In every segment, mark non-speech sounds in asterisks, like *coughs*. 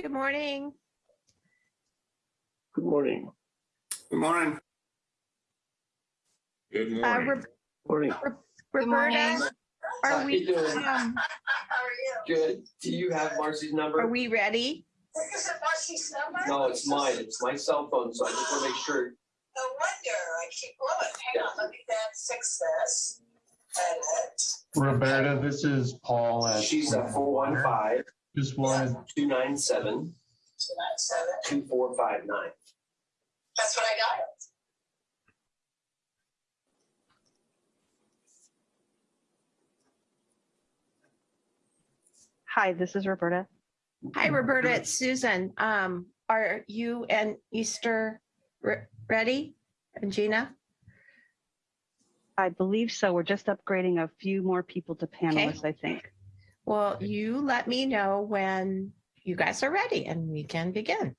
Good morning. Good morning. Good morning. Good Uh, morning. Ro- Morning. Roberta, How are you we, doing? um, Good. Do you have Marcy's number? are we ready? Is it Marcy's number? No, it's mine. It's my cell phone, so I just want to make sure. No wonder, I keep blowing. Hang on, let me then fix this. Edit. Roberta, this is Paul at. She's at four one five, Just wanted, two nine seven, Two nine seven. two four five nine. That's what I got. Hi, this is Roberta. Hi, Roberta, it's Susan. Um, are you and Easter re- ready? And Gina? I believe so. We're just upgrading a few more people to panelists, I think. Well, you let me know when you guys are ready and we can begin.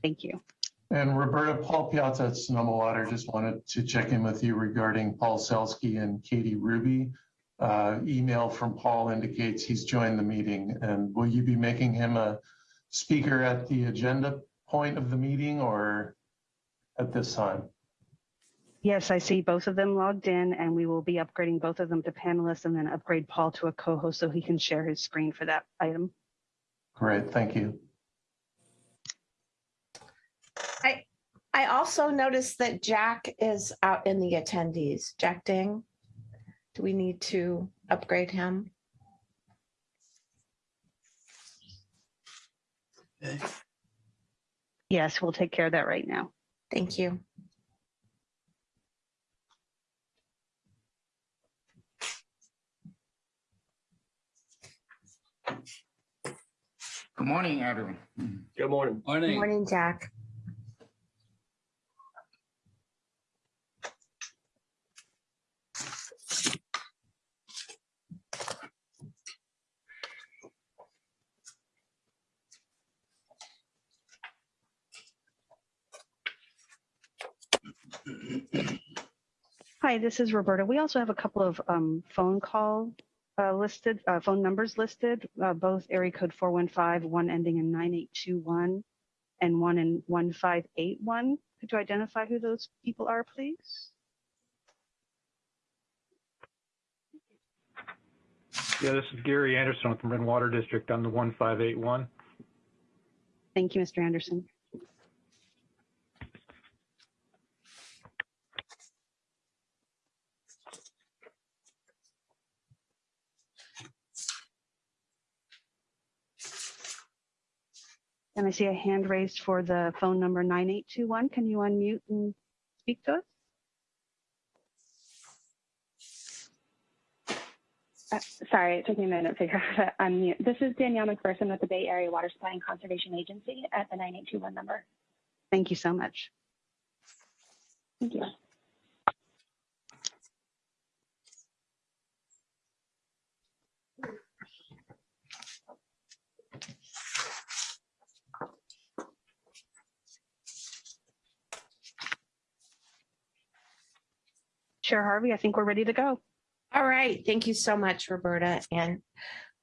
Thank you. and Roberta, Paul Piazza at Sonoma Water, just wanted to check in with you regarding Paul Selsky and Katie Ruby. Uh, Email from Paul indicates he's joined the meeting, and will you be making him a speaker at the agenda point of the meeting or at this time? Yes, I see both of them logged in and we will be upgrading both of them to panelists and then upgrade Paul to a co-host so he can share his screen for that item. Great, thank you. I I also noticed that Jack is out in the attendees. Jack Ding. Do we need to upgrade him? Yes, we'll take care of that right now. Thank you. Good morning, everyone. Good morning. Good morning, Jack. Hi, this is Roberta. We also have a couple of um, phone call uh, listed, uh, phone numbers listed, uh, both area code 415, one ending in 9821 and one in 1581. Could you identify who those people are, please? Yeah, this is Gary Anderson Marin Water District on the 1581. Thank you, Mr. Anderson. I see a hand raised for the phone number 9821. Can you unmute and speak to us? Uh, Sorry, it took me a minute to figure *laughs* out how to unmute. This is Danielle McPherson with the Bay Area Water Supply and Conservation Agency at the 9821 number. Thank you so much. Thank you. Chair Harvey, I think we're ready to go. All right, thank you so much, Roberta and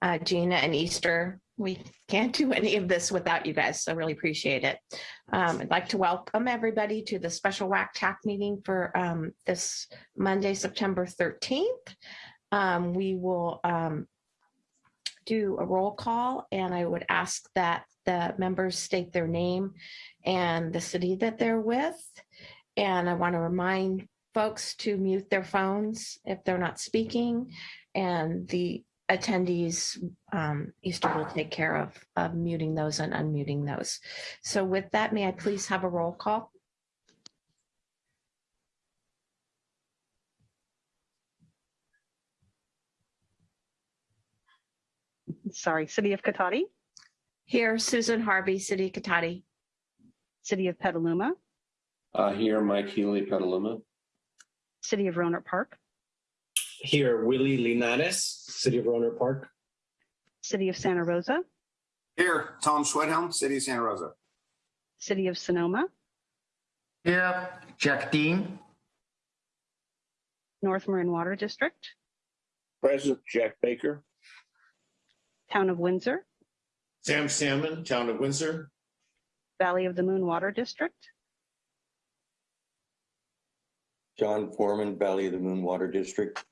uh, Gina and Easter. We can't do any of this without you guys, so really appreciate it. Um, I'd like to welcome everybody to the special WAC TAC meeting for um, this Monday, September 13th. Um, We will um, do a roll call and I would ask that the members state their name and the city that they're with. And I want to remind folks to mute their phones if they're not speaking. And the attendees, um, Easter will take care of, of muting those and unmuting those. So with that, may I please have a roll call? Sorry, City of Cotati, Here, Susan Harvey, City of Cotati. City of Petaluma, Uh, here, Mike Healy, Petaluma. City of Rohnert Park, Here, Willie Linares, City of Rohnert Park. City of Santa Rosa, Here, Tom Schwedhelm, City of Santa Rosa. City of Sonoma, Here, Jack Ding. North Marin Water District, President Jack Baker, Town of Windsor, Sam Salmon, Town of Windsor. Valley of the Moon Water District, John Foreman, Valley of the Moon Water District.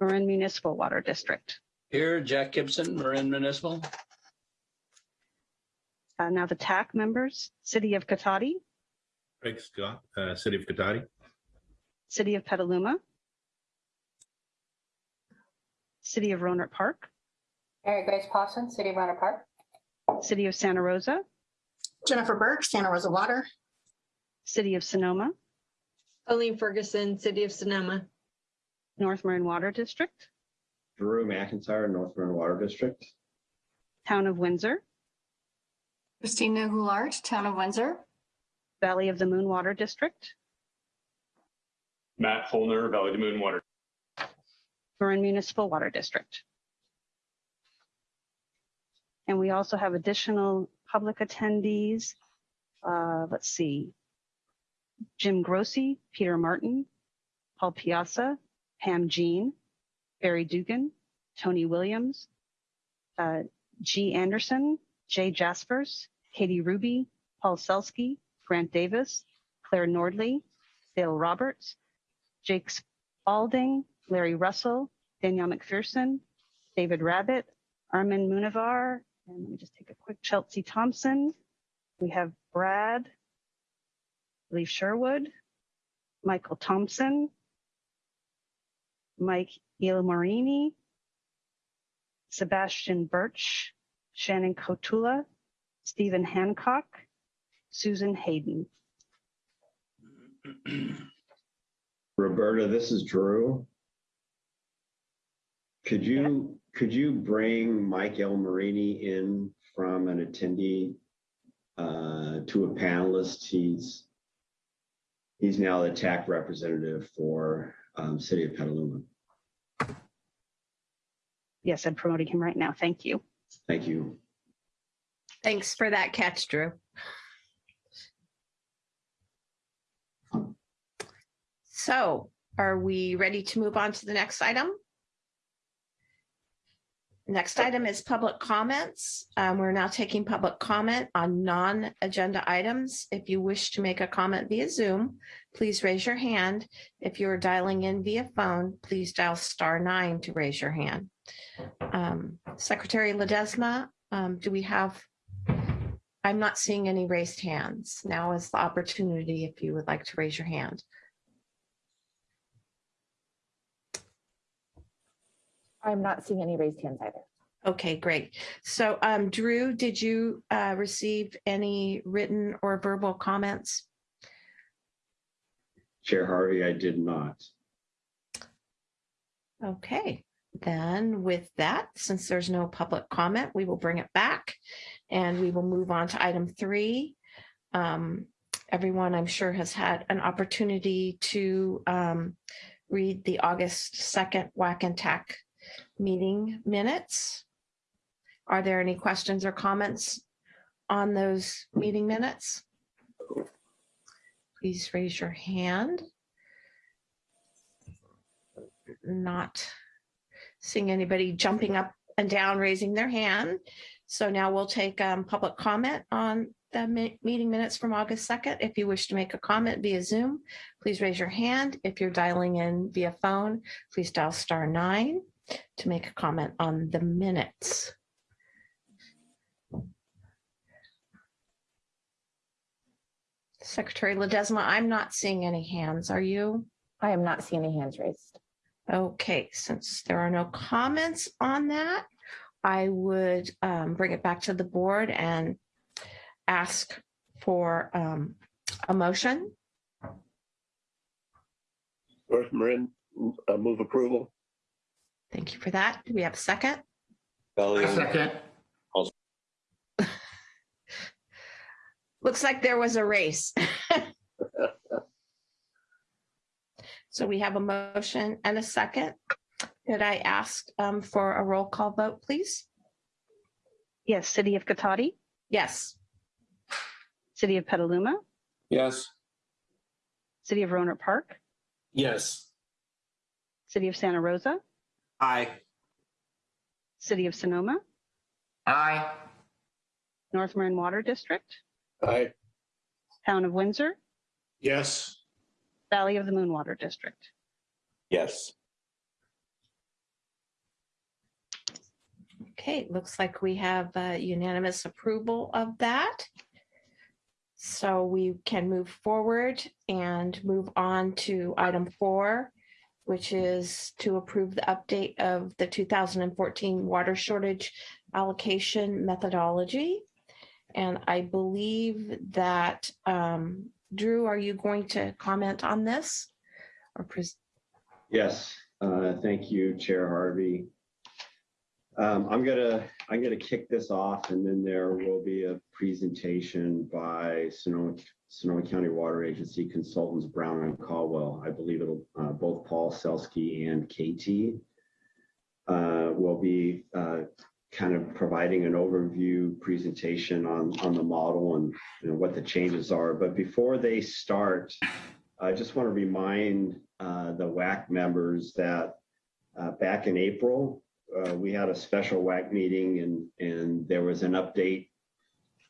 Marin Municipal Water District. Here, Jack Gibson, Marin Municipal. Uh, Now the TAC members, City of Cotati, Craig Scott, uh, City of Cotati. City of Petaluma, City of Rohnert Park, Mary Grace Pawson, City of Rohnert Park. City of Santa Rosa, Jennifer Burke, Santa Rosa Water. City of Sonoma, Colleen Ferguson, City of Sonoma. North Marin Water District, Drew McIntyre, North Marin Water District. Town of Windsor, Christina Goulart, Town of Windsor. Valley of the Moon Water District, Matt Holner, Valley of the Moon Water. Marin Municipal Water District. And we also have additional public attendees. Uh, Let's see. Jim Grossi, Peter Martin, Paul Piazza, Pam Jeane, Barry Dugan, Tony Williams, uh, G. Anderson, Jay Jasperse, Katie Ruby, Paul Selsky, Grant Davis, Claire Nordley, Dale Roberts, Jake Spalding, Larry Russell, Danielle McPherson, David Rabbitt, Armin Munavar, and let me just take a quick Chelsea Thompson. We have Brad, Lee Sherwood, Michael Thompson, Mike Ilmarini, Sebastian Birch, Shannon Kotula, Stephen Hancock, Susan Hayden. *clears throat* Roberta, this is Drew. Could you, could you bring Mike El Marini in from an attendee uh, to a panelist? He's, he's now the TAC representative for um, City of Petaluma. Yes, I'm promoting him right now. Thank you. Thank you. Thanks for that catch, Drew. So are we ready to move on to the next item? Next item is public comments. Um, We're now taking public comment on non-agenda items. If you wish to make a comment via Zoom, please raise your hand. If you're dialing in via phone, please dial star nine to raise your hand. Um, Secretary Ledesma, um, do we have? I'm not seeing any raised hands. Now is the opportunity if you would like to raise your hand. I'm not seeing any raised hands either. Okay, great. So um, Drew, did you uh, receive any written or verbal comments? Chair Harvey, I did not. Okay, then with that, since there's no public comment, we will bring it back and we will move on to item three. Um, Everyone, I'm sure, has had an opportunity to um, read the August 2nd WAC and TAC meeting minutes. Are there any questions or comments on those meeting minutes? Please raise your hand. Not seeing anybody jumping up and down, raising their hand. So now we'll take um, public comment on the meeting minutes from August 2nd. If you wish to make a comment via Zoom, please raise your hand. If you're dialing in via phone, please dial star nine to make a comment on the minutes. Secretary Ledesma, I'm not seeing any hands. Are you? I am not seeing any hands raised. Okay, since there are no comments on that, I would um, bring it back to the board and ask for um, a motion. North Marin, uh, move approval. Thank you for that. Do we have a second? Valley, Second. *laughs* Looks like there was a race. *laughs* So we have a motion and a second. Could I ask um, for a roll call vote, please? Yes, City of Cotati, Yes. City of Petaluma, Yes. City of Rohnert Park, Yes. City of Santa Rosa, Aye. City of Sonoma, Aye. North Marin Water District, Aye. Town of Windsor, Yes. Valley of the Moon Water District. Yes. Okay, looks like we have uh, unanimous approval of that. So we can move forward and move on to item four, which is to approve the update of the 2014 water shortage allocation methodology. And I believe that, um, Drew, are you going to comment on this? Or Yes, uh, thank you, Chair Harvey. Um, I'm gonna, I'm gonna kick this off and then there will be a presentation by Sonoma, Sonoma County Water Agency consultants Brown and Caldwell. I believe it'll, uh, both Paul Selsky and Katie uh, will be, uh, kind of providing an overview presentation on, on the model and, you know, what the changes are. But before they start, I just want to remind uh, the WAC members that uh, back in April, uh, we had a special WAC meeting and, and there was an update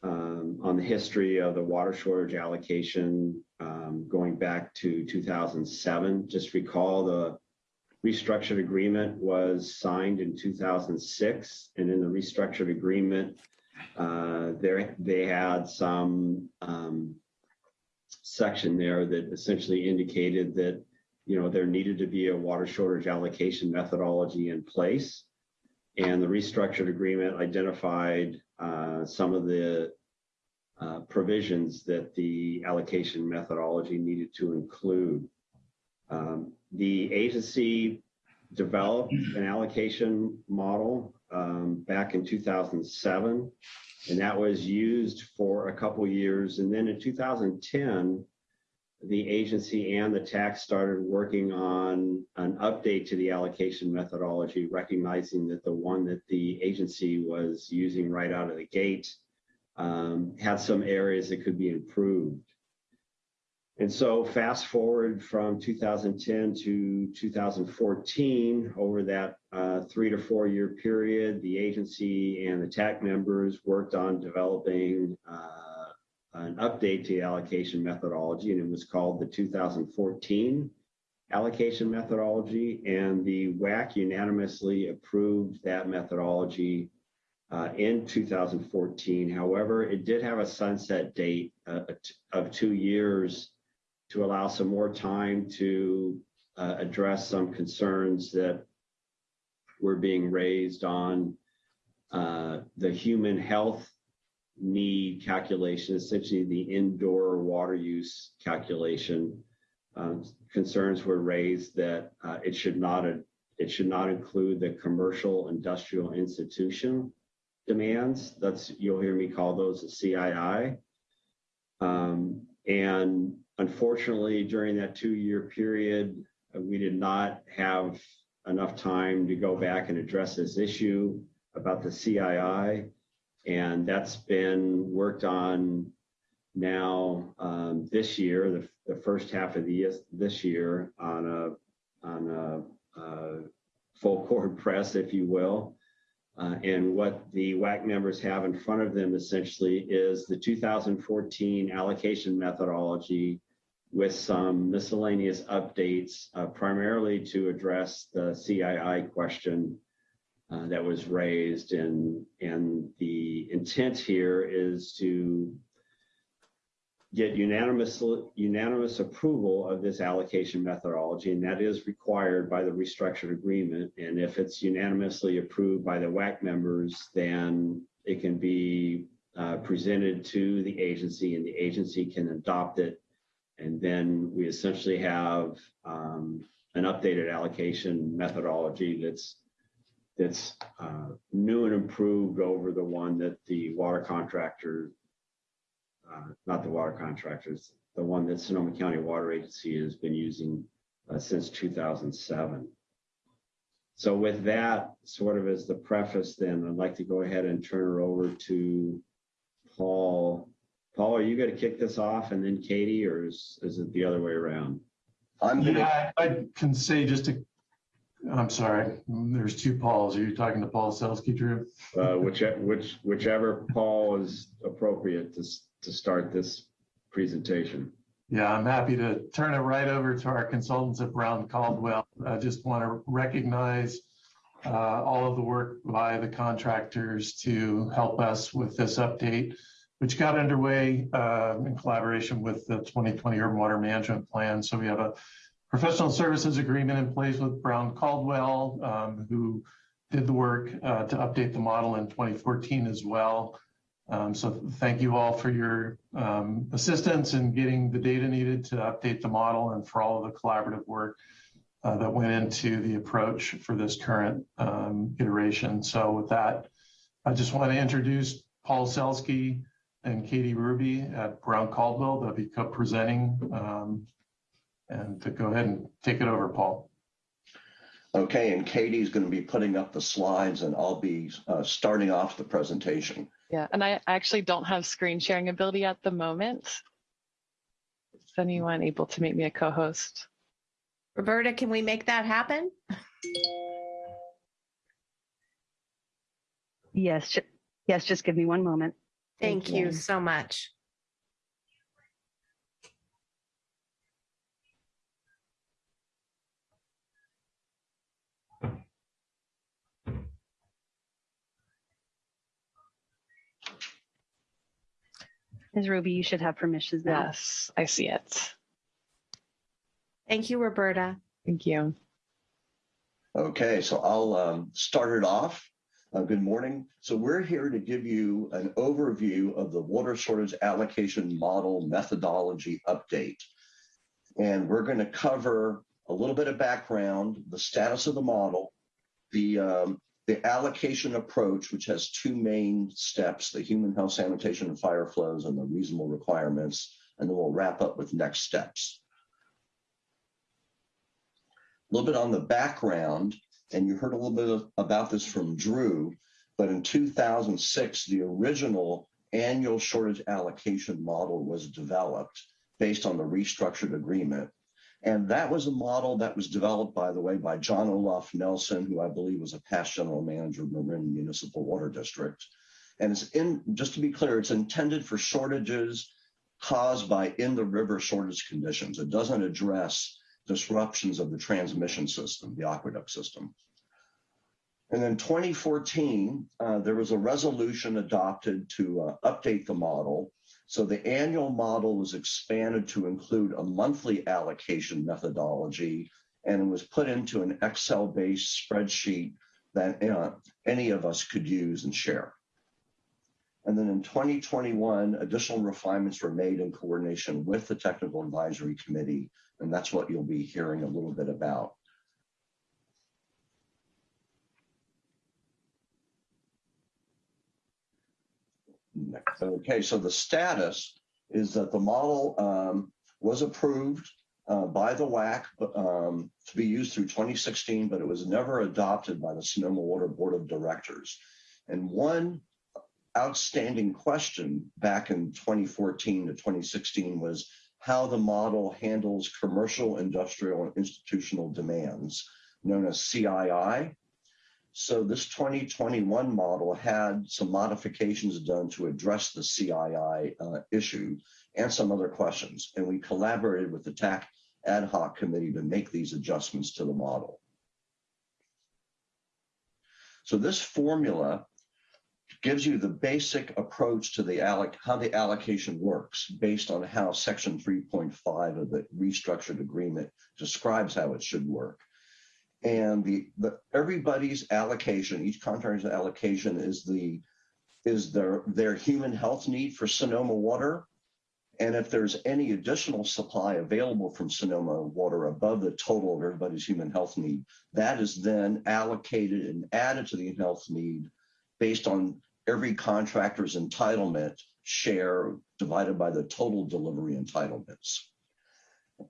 um, on the history of the water shortage allocation um, going back to 2007. Just recall the restructured agreement was signed in 2006 and in the restructured agreement, uh, there they had some um, section there that essentially indicated that, you know, there needed to be a water shortage allocation methodology in place. And the restructured agreement identified uh, some of the uh, provisions that the allocation methodology needed to include. Um, the agency developed an allocation model um, back in 2007, and that was used for a couple years. And then in 2010, the agency and the TAC started working on an update to the allocation methodology, recognizing that the one that the agency was using right out of the gate um, had some areas that could be improved. And so fast forward from 2010 to 2014, over that uh, three to four year period, the agency and the TAC members worked on developing uh, an update to the allocation methodology, and it was called the 2014 allocation methodology. And the WAC unanimously approved that methodology uh, in 2014. However, it did have a sunset date uh, of two years to allow some more time to uh, address some concerns that were being raised on uh, the human health need calculation, essentially the indoor water use calculation. Um, concerns were raised that uh, it should not it should not include the commercial industrial institution demands. That's you'll hear me call those the CII. Um, and unfortunately, during that two-year period, uh, we did not have enough time to go back and address this issue about the CII. And that's been worked on now um, this year, the, the first half of the year, this year on a, on a, a full court *laughs* press, if you will. Uh, and what the WAC members have in front of them essentially is the 2014 allocation methodology with some miscellaneous updates, uh, primarily to address the CII question uh, that was raised. And, and the intent here is to get unanimous, unanimous approval of this allocation methodology, and that is required by the restructured agreement. And if it's unanimously approved by the WAC members, then it can be uh, presented to the agency and the agency can adopt it. And then we essentially have um, an updated allocation methodology that's that's uh, new and improved over the one that the water contractor uh, not the water contractors, the one that Sonoma County Water Agency has been using uh, since 2007. So with that sort of as the preface, then I'd like to go ahead and turn her over to Paul. Paul, are you going to kick this off and then Katie, or is, is it the other way around? I'm here. Yeah, I can say just a, I'm sorry, there's two Pauls. Are you talking to Paul Selsky, Drew? Uh, whichever, which, whichever Paul is appropriate to, to start this presentation. Yeah, I'm happy to turn it right over to our consultants at Brown Caldwell. I just want to recognize uh, all of the work by the contractors to help us with this update, which got underway uh, in collaboration with the 2020 Urban Water Management Plan. So we have a professional services agreement in place with Brown Caldwell, um, who did the work uh, to update the model in 2014 as well. Um, so thank you all for your um, assistance in getting the data needed to update the model and for all of the collaborative work uh, that went into the approach for this current um, iteration. So with that, I just want to introduce Paul Selsky and Katie Ruby at Brown Caldwell. They'll be co-presenting. And to go ahead and take it over, Paul. Okay, and Katie's going to be putting up the slides and I'll be uh, starting off the presentation. Yeah, and I actually don't have screen sharing ability at the moment. Is anyone able to make me a co-host? Roberta, can we make that happen? Yes, ju- yes, just give me one moment. Thank you so much. Ms. Ruby, you should have permissions now. Yes, I see it. Thank you, Roberta. Thank you. Okay, so I'll um, start it off. Uh, good morning. So we're here to give you an overview of the water shortage allocation model methodology update. And we're going to cover a little bit of background, the status of the model, the um, the allocation approach, which has two main steps, the human health, sanitation, and fire flows, and the reasonable requirements. And then we'll wrap up with next steps. A little bit on the background, and you heard a little bit of, about this from Drew, but in 2006, the original annual shortage allocation model was developed based on the restructured agreement. And that was a model that was developed, by the way, by John Olaf Nelson, who I believe was a past general manager of Marin Municipal Water District. And it's in, just to be clear, it's intended for shortages caused by in the river shortage conditions. It doesn't address disruptions of the transmission system, the aqueduct system. And in 2014, uh, there was a resolution adopted to uh, update the model. So the annual model was expanded to include a monthly allocation methodology, and it was put into an Excel-based spreadsheet that any of us could use and share. And then in 2021, additional refinements were made in coordination with the Technical Advisory Committee, and that's what you'll be hearing a little bit about. Okay, so the status is that the model um, was approved uh, by the WAC um, to be used through 2016, but it was never adopted by the Sonoma Water Board of Directors. And one outstanding question back in 2014 to 2016 was how the model handles commercial, industrial, and institutional demands, known as CII. So this 2021 model had some modifications done to address the CII uh, issue and some other questions. And we collaborated with the TAC ad hoc committee to make these adjustments to the model. So this formula gives you the basic approach to the alloc how the allocation works based on how section 3.5 of the restructured agreement describes how it should work. And the, the everybody's allocation, each contractor's allocation is the is their their human health need for Sonoma water. And if there's any additional supply available from Sonoma water above the total of everybody's human health need, that is then allocated and added to the health need based on every contractor's entitlement share divided by the total delivery entitlements.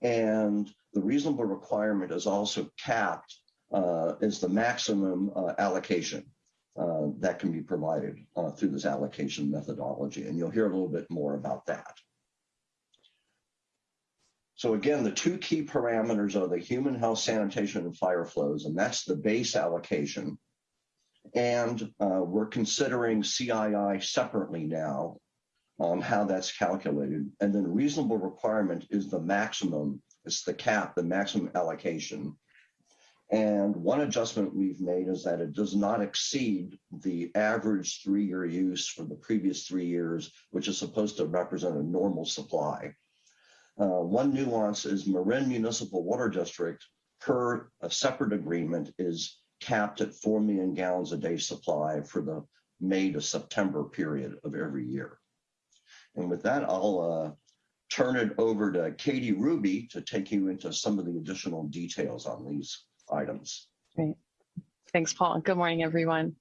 And the reasonable requirement is also capped is the maximum uh, allocation uh, that can be provided uh, through this allocation methodology. And you'll hear a little bit more about that. So again, the two key parameters are the human health, sanitation, and fire flows, and that's the base allocation. And uh, we're considering CII separately now on how that's calculated. And then reasonable requirement is the maximum, it's the cap, the maximum allocation. And one adjustment we've made is that it does not exceed the average three-year use for the previous three years, which is supposed to represent a normal supply. Uh, one nuance is Marin Municipal Water District, per a separate agreement, is capped at 4 million gallons a day supply for the May to September period of every year. And with that, I'll uh, turn it over to Katie Ruby to take you into some of the additional details on these items. Great. Thanks, Paul. Good morning, everyone.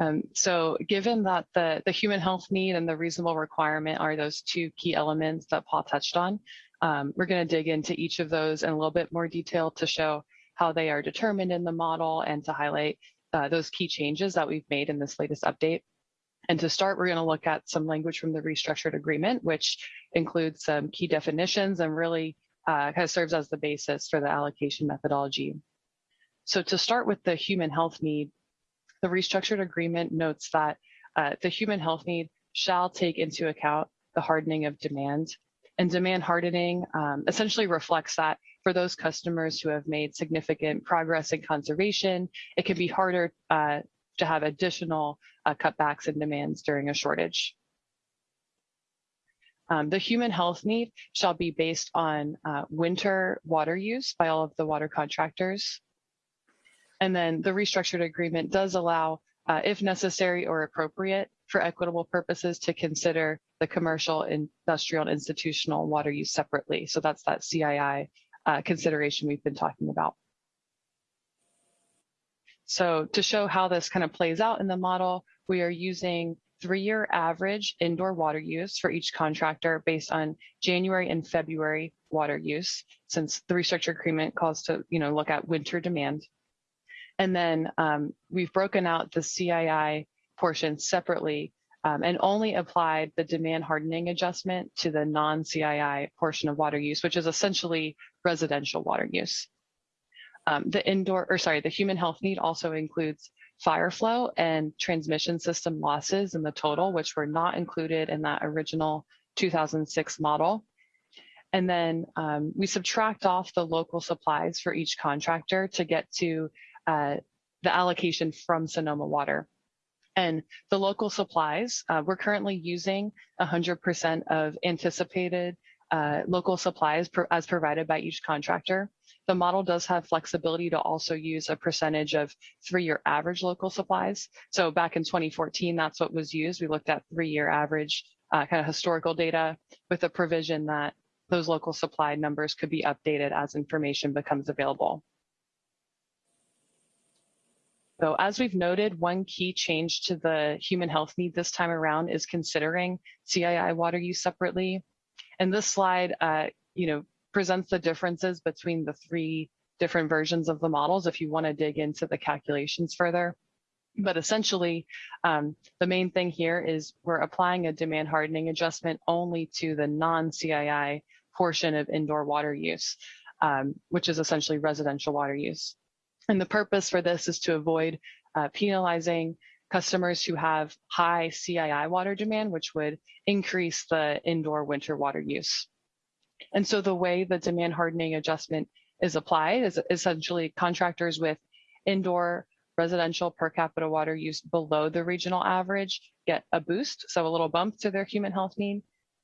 Um, so given that the, the human health need and the reasonable requirement are those two key elements that Paul touched on, um, we're going to dig into each of those in a little bit more detail to show how they are determined in the model and to highlight uh, those key changes that we've made in this latest update. And to start, we're going to look at some language from the restructured agreement, which includes some key definitions and really uh, kind of serves as the basis for the allocation methodology. So to start with the human health need, the restructured agreement notes that uh, the human health need shall take into account the hardening of demand. And demand hardening um, essentially reflects that for those customers who have made significant progress in conservation, it can be harder uh, to have additional uh, cutbacks in demands during a shortage. Um, the human health need shall be based on uh, winter water use by all of the water contractors. And then the restructured agreement does allow, uh, if necessary or appropriate, for equitable purposes to consider the commercial, industrial, and institutional water use separately. So that's that CII uh, consideration we've been talking about. So to show how this kind of plays out in the model, we are using three-year average indoor water use for each contractor based on January and February water use, since the restructured agreement calls to you know look at winter demand. And then um, we've broken out the CII portion separately um, and only applied the demand hardening adjustment to the non-CII portion of water use, which is essentially residential water use. Um, the indoor, or sorry, the human health need also includes fire flow and transmission system losses in the total, which were not included in that original 2006 model. And then um, we subtract off the local supplies for each contractor to get to uh, the allocation from Sonoma Water. And the local supplies, uh, we're currently using 100% of anticipated uh, local supplies as provided by each contractor. The model does have flexibility to also use a percentage of three-year average local supplies. So back in 2014, that's what was used. We looked at three-year average uh, kind of historical data with a provision that those local supply numbers could be updated as information becomes available. So as we've noted, one key change to the human health need this time around is considering CII water use separately. And this slide, uh, you know, presents the differences between the three different versions of the models if you want to dig into the calculations further. But essentially, um, the main thing here is we're applying a demand hardening adjustment only to the non-CII portion of indoor water use, um, which is essentially residential water use. And the purpose for this is to avoid uh, penalizing customers who have high CII water demand, which would increase the indoor winter water use. And so the way the demand hardening adjustment is applied is essentially contractors with indoor residential per capita water use below the regional average get a boost, so a little bump to their human health need.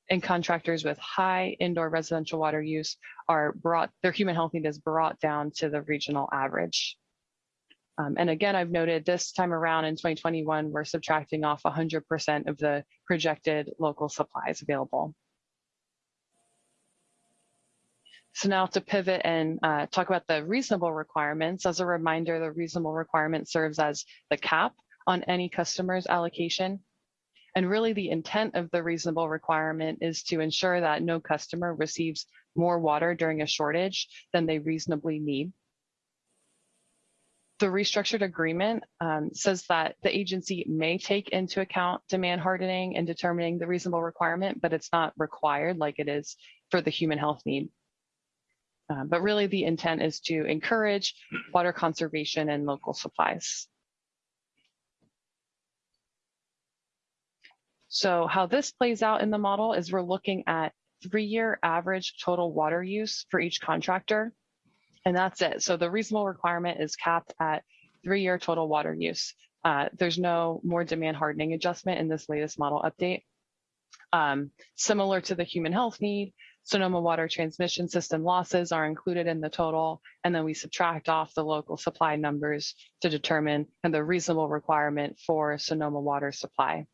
And contractors with high indoor residential water use are brought, their human health need is brought down to the regional average. Um, and again, I've noted this time around in 2021, we're subtracting off 100% of the projected local supplies available. So now to pivot and uh, talk about the reasonable requirements. As a reminder, the reasonable requirement serves as the cap on any customer's allocation. And really the intent of the reasonable requirement is to ensure that no customer receives more water during a shortage than they reasonably need. The restructured agreement um, says that the agency may take into account demand hardening in determining the reasonable requirement, but it's not required like it is for the human health need. Uh, but really the intent is to encourage water conservation and local supplies. So how this plays out in the model is we're looking at three-year average total water use for each contractor. And that's it. So the reasonable requirement is capped at three-year total water use. Uh, there's no more demand hardening adjustment in this latest model update. Um, similar to the human health need, Sonoma water transmission system losses are included in the total, and then we subtract off the local supply numbers to determine the reasonable requirement for Sonoma water supply.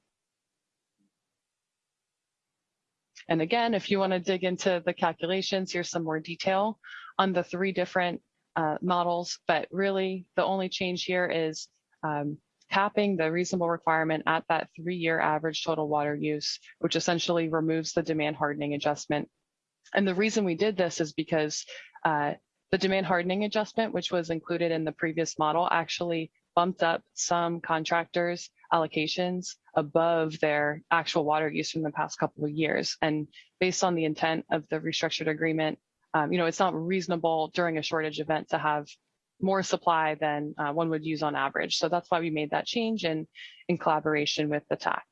And again, if you want to dig into the calculations, here's some more detail on the three different uh, models, but really the only change here is um, capping the reasonable requirement at that three-year average total water use, which essentially removes the demand hardening adjustment. And the reason we did this is because uh, the demand hardening adjustment, which was included in the previous model, actually bumped up some contractors' allocations above their actual water use from the past couple of years. And based on the intent of the restructured agreement, um, you know, it's not reasonable during a shortage event to have more supply than uh, one would use on average. So that's why we made that change in, in collaboration with the TAC.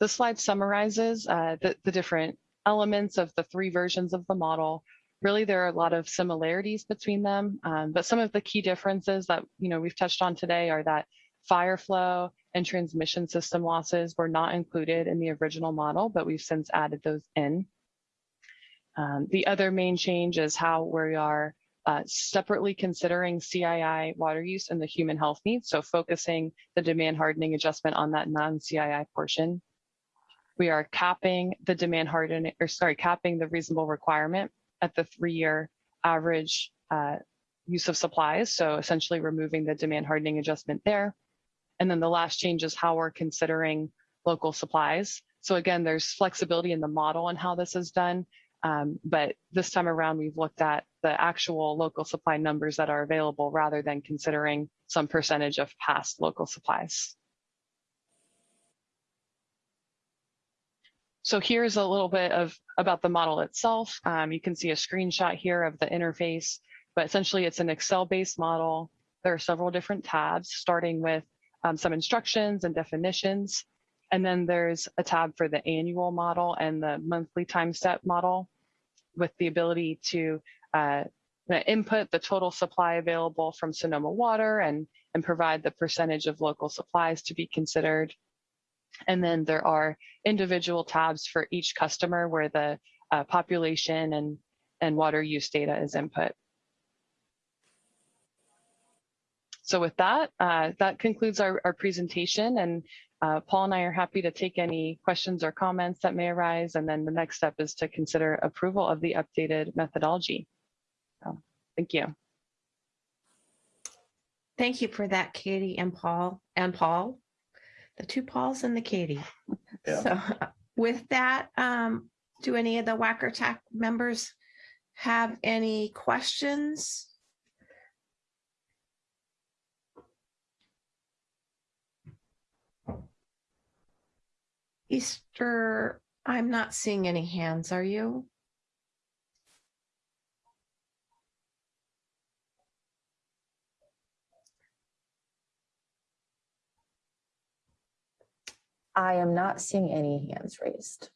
The slide summarizes uh, the, the different elements of the three versions of the model. Really, there are a lot of similarities between them, um, but some of the key differences that you know we've touched on today are that fire flow and transmission system losses were not included in the original model, but we've since added those in. Um, the other main change is how we are uh, separately considering CII water use and the human health needs, so focusing the demand hardening adjustment on that non-CII portion. We are capping the demand hardening, or sorry, capping the reasonable requirement at the three-year average uh, use of supplies, so essentially removing the demand hardening adjustment there. And then the last change is how we're considering local supplies. So again, there's flexibility in the model and how this is done, um, but this time around, we've looked at the actual local supply numbers that are available rather than considering some percentage of past local supplies. So here's a little bit of about the model itself. Um, you can see a screenshot here of the interface, but essentially it's an Excel-based model. There are several different tabs, starting with um, some instructions and definitions. And then there's a tab for the annual model and the monthly time step model with the ability to uh, input the total supply available from Sonoma Water and, and provide the percentage of local supplies to be considered. And then there are individual tabs for each customer where the uh, population and, and water use data is input. So with that, uh, that concludes our, our presentation and uh, Paul and I are happy to take any questions or comments that may arise. And then the next step is to consider approval of the updated methodology. So, thank you. Thank you for that, Katie and Paul and Paul, the two Pauls and the Katie. Yeah. So *laughs* with that, um, do any of the Whacker TAC members have any questions? Easter, I'm not seeing any hands, are you? I am not seeing any hands raised.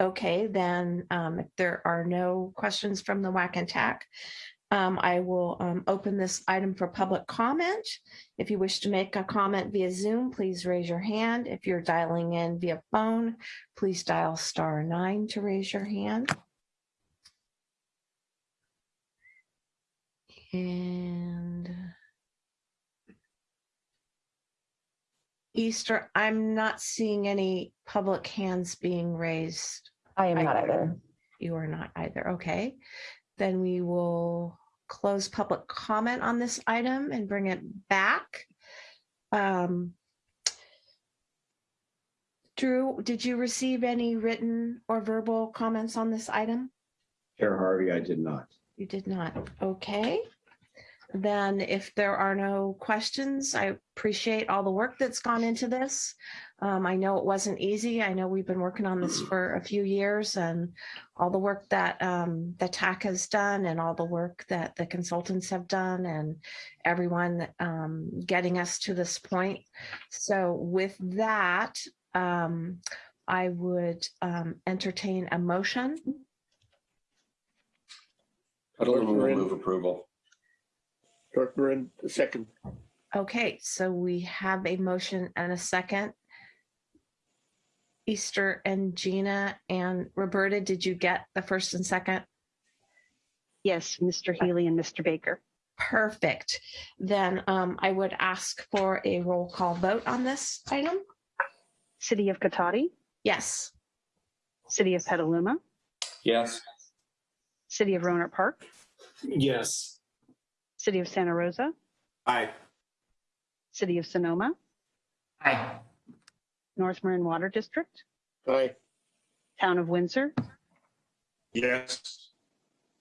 Okay, then um, if there are no questions from the WAC and TAC, um, I will um, open this item for public comment. If you wish to make a comment via Zoom, please raise your hand. If you're dialing in via phone, please dial star nine to raise your hand. And Easter, I'm not seeing any public hands being raised. I am not either. You are not either. Okay. Then we will close public comment on this item and bring it back. Um, Drew, did you receive any written or verbal comments on this item? Chair Harvey, I did not. You did not. Okay. Then if there are no questions, I appreciate all the work that's gone into this. Um, I know it wasn't easy. I know we've been working on this for a few years and all the work that um, the TAC has done and all the work that the consultants have done and everyone um, getting us to this point. So with that, um, I would um, entertain a motion. Petaluma will move approval. Director Marin, the second. Okay, so we have a motion and a second. Easter and Gina and Roberta, did you get the first and second? Yes, Mr. Healy and Mr. Baker. Perfect. Then um, I would ask for a roll call vote on this item. City of Cotati, Yes. City of Petaluma, Yes. City of Rohnert Park, Yes. City of Santa Rosa, Aye. City of Sonoma, Aye. North Marin Water District, Aye. Town of Windsor, Yes.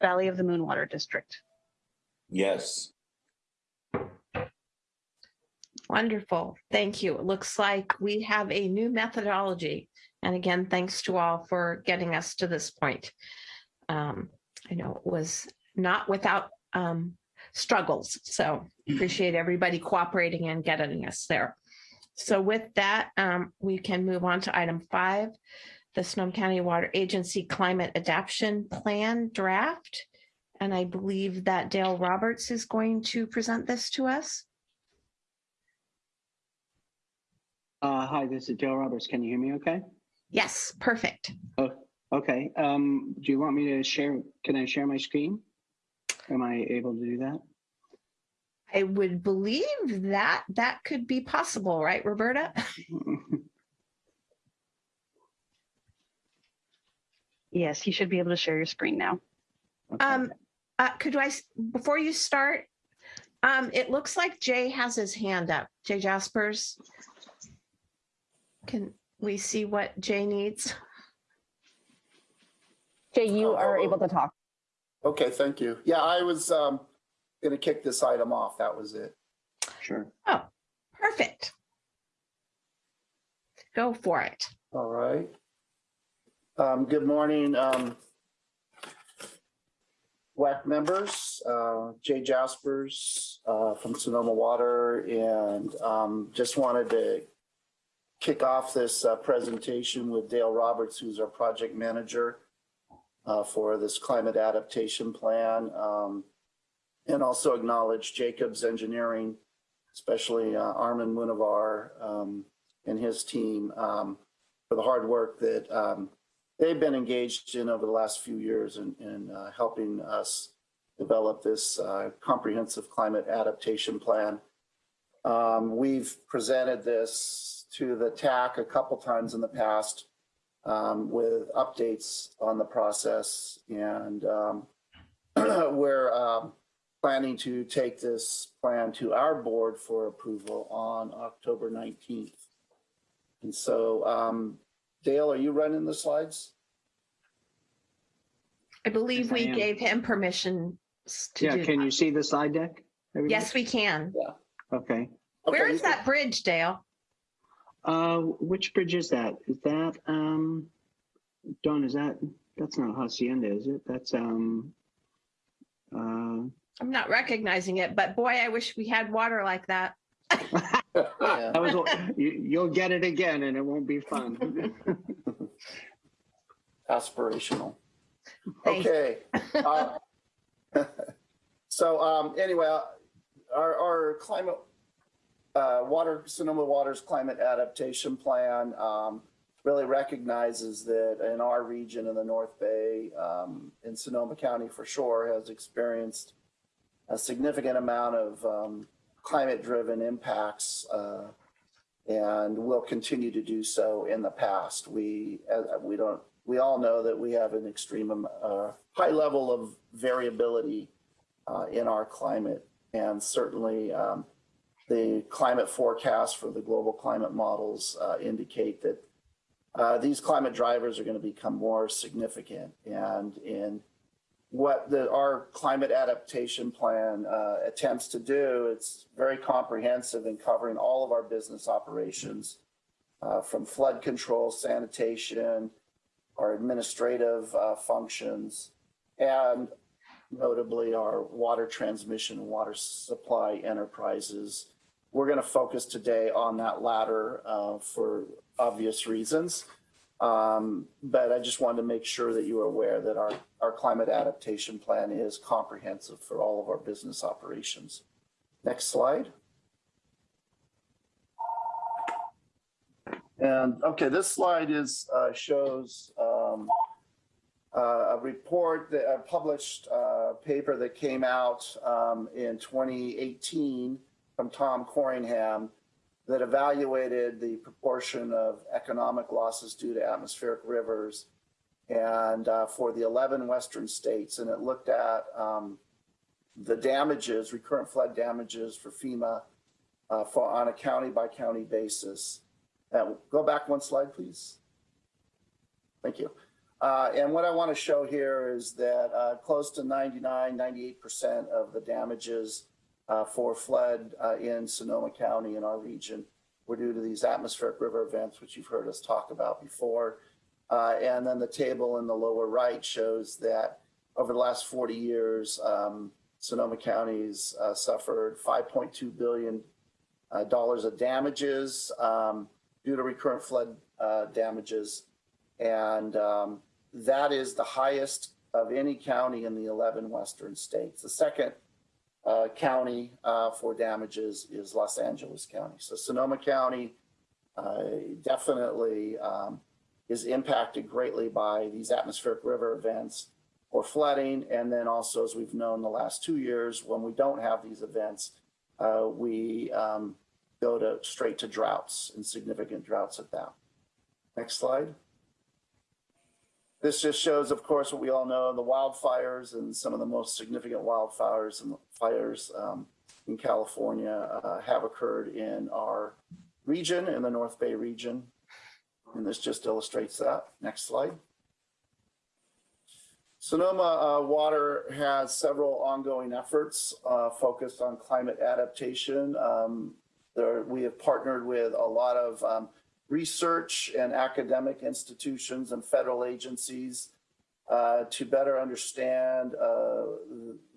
Valley of the Moon Water District. Yes. Wonderful. Thank you. It looks like we have a new methodology. And again, thanks to all for getting us to this point. Um, I know it was not without um, struggles. So appreciate everybody cooperating and getting us there. So with that, um, we can move on to item five, the Sonoma County Water Agency Climate Adaptation Plan Draft. And I believe that Dale Roberts is going to present this to us. Uh, hi, this is Dale Roberts. Can you hear me okay? Yes, perfect. Oh, okay. Um, do you want me to share? Can I share my screen? Am I able to do that? I would believe that that could be possible, right, Roberta? *laughs* Yes, you should be able to share your screen now. Um, uh, could I, before you start, um, it looks like Jay has his hand up. Jay Jasperse. Can we see what Jay needs? Jay, you are able to talk. Okay, thank you. Yeah, I was um, going to kick this item off. That was it. Sure. Oh, perfect. Go for it. All right. Um, Good morning, um, WAC members, uh, Jay Jasperse uh, from Sonoma Water, and um, just wanted to kick off this uh, presentation with Dale Roberts, who's our project manager uh, for this climate adaptation plan, um, and also acknowledge Jacobs Engineering, especially uh, Armin Munavar um, and his team um, for the hard work that um, they've been engaged in over the last few years in, in uh, helping us develop this uh, comprehensive climate adaptation plan. Um, we've presented this to the TAC a couple times in the past um, with updates on the process, and um, *clears throat* we're um, planning to take this plan to our board for approval on October 19th. And so, um, Dale, are you running the slides? I believe Yes, we am. gave him permission s- to Yeah, do can that. you see the slide deck? everybody? Yes, we can. Okay. Where Okay, is that bridge, Dale? Uh, which bridge is that? Is that, um, Don, is that, that's not Hacienda, is it? That's, um, uh, I'm not recognizing it, but boy, I wish we had water like that. Yeah. *laughs* that was, you, you'll get it again and it won't be fun. *laughs* aspirational. Thanks. Okay. Uh, *laughs* So um, anyway, uh, our, our climate, uh, water, Sonoma Water's climate adaptation plan um, really recognizes that in our region in the North Bay, um, in Sonoma County for sure, has experienced a significant amount of um, climate-driven impacts uh, and will continue to do so in the past. We, uh, we don't, we all know that we have an extreme, um, uh, high level of variability uh, in our climate. And certainly um, the climate forecast for the global climate models uh, indicate that uh, these climate drivers are going to become more significant. And in what the, our climate adaptation plan uh, attempts to do, it's very comprehensive in covering all of our business operations uh, from flood control, sanitation, our administrative uh, functions, and notably our water transmission, water supply enterprises. We're going to focus today on that latter uh, for obvious reasons. Um, but I just wanted to make sure that you are aware that our, our climate adaptation plan is comprehensive for all of our business operations. Next slide. And okay, this slide is uh, shows um, uh, a report that a published uh, paper that came out um, in 2018 from Tom Corringham that evaluated the proportion of economic losses due to atmospheric rivers and uh, for the 11 western states. And it looked at um, the damages recurrent flood damages for fema uh, for on a county by county basis. Uh, go back one slide please. Thank you. Uh, and what i want to show here is that uh, close to 99 98 percent of the damages uh, for flood uh, in Sonoma County in our region were due to these atmospheric river events, which you've heard us talk about before. Uh, and then the table in the lower right shows that over the last 40 years, um, Sonoma County's uh, suffered 5.2 billion uh, dollars of damages um, due to recurrent flood uh, damages, and um, that is the highest of any county in the 11 western states. The second uh, county uh, for damages is Los Angeles County. So Sonoma County uh, definitely um, is impacted greatly by these atmospheric river events or flooding. And then also, as we've known the last two years, when we don't have these events, uh, we um, go to straight to droughts and significant droughts at that. Next slide. This just shows, of course, what we all know, the wildfires and some of the most significant wildfires and fires um, in California uh, have occurred in our region, in the North Bay region. And this just illustrates that. Next slide. Sonoma uh, Water has several ongoing efforts uh, focused on climate adaptation. Um, there, we have partnered with a lot of um, research and academic institutions and federal agencies uh, to better understand uh,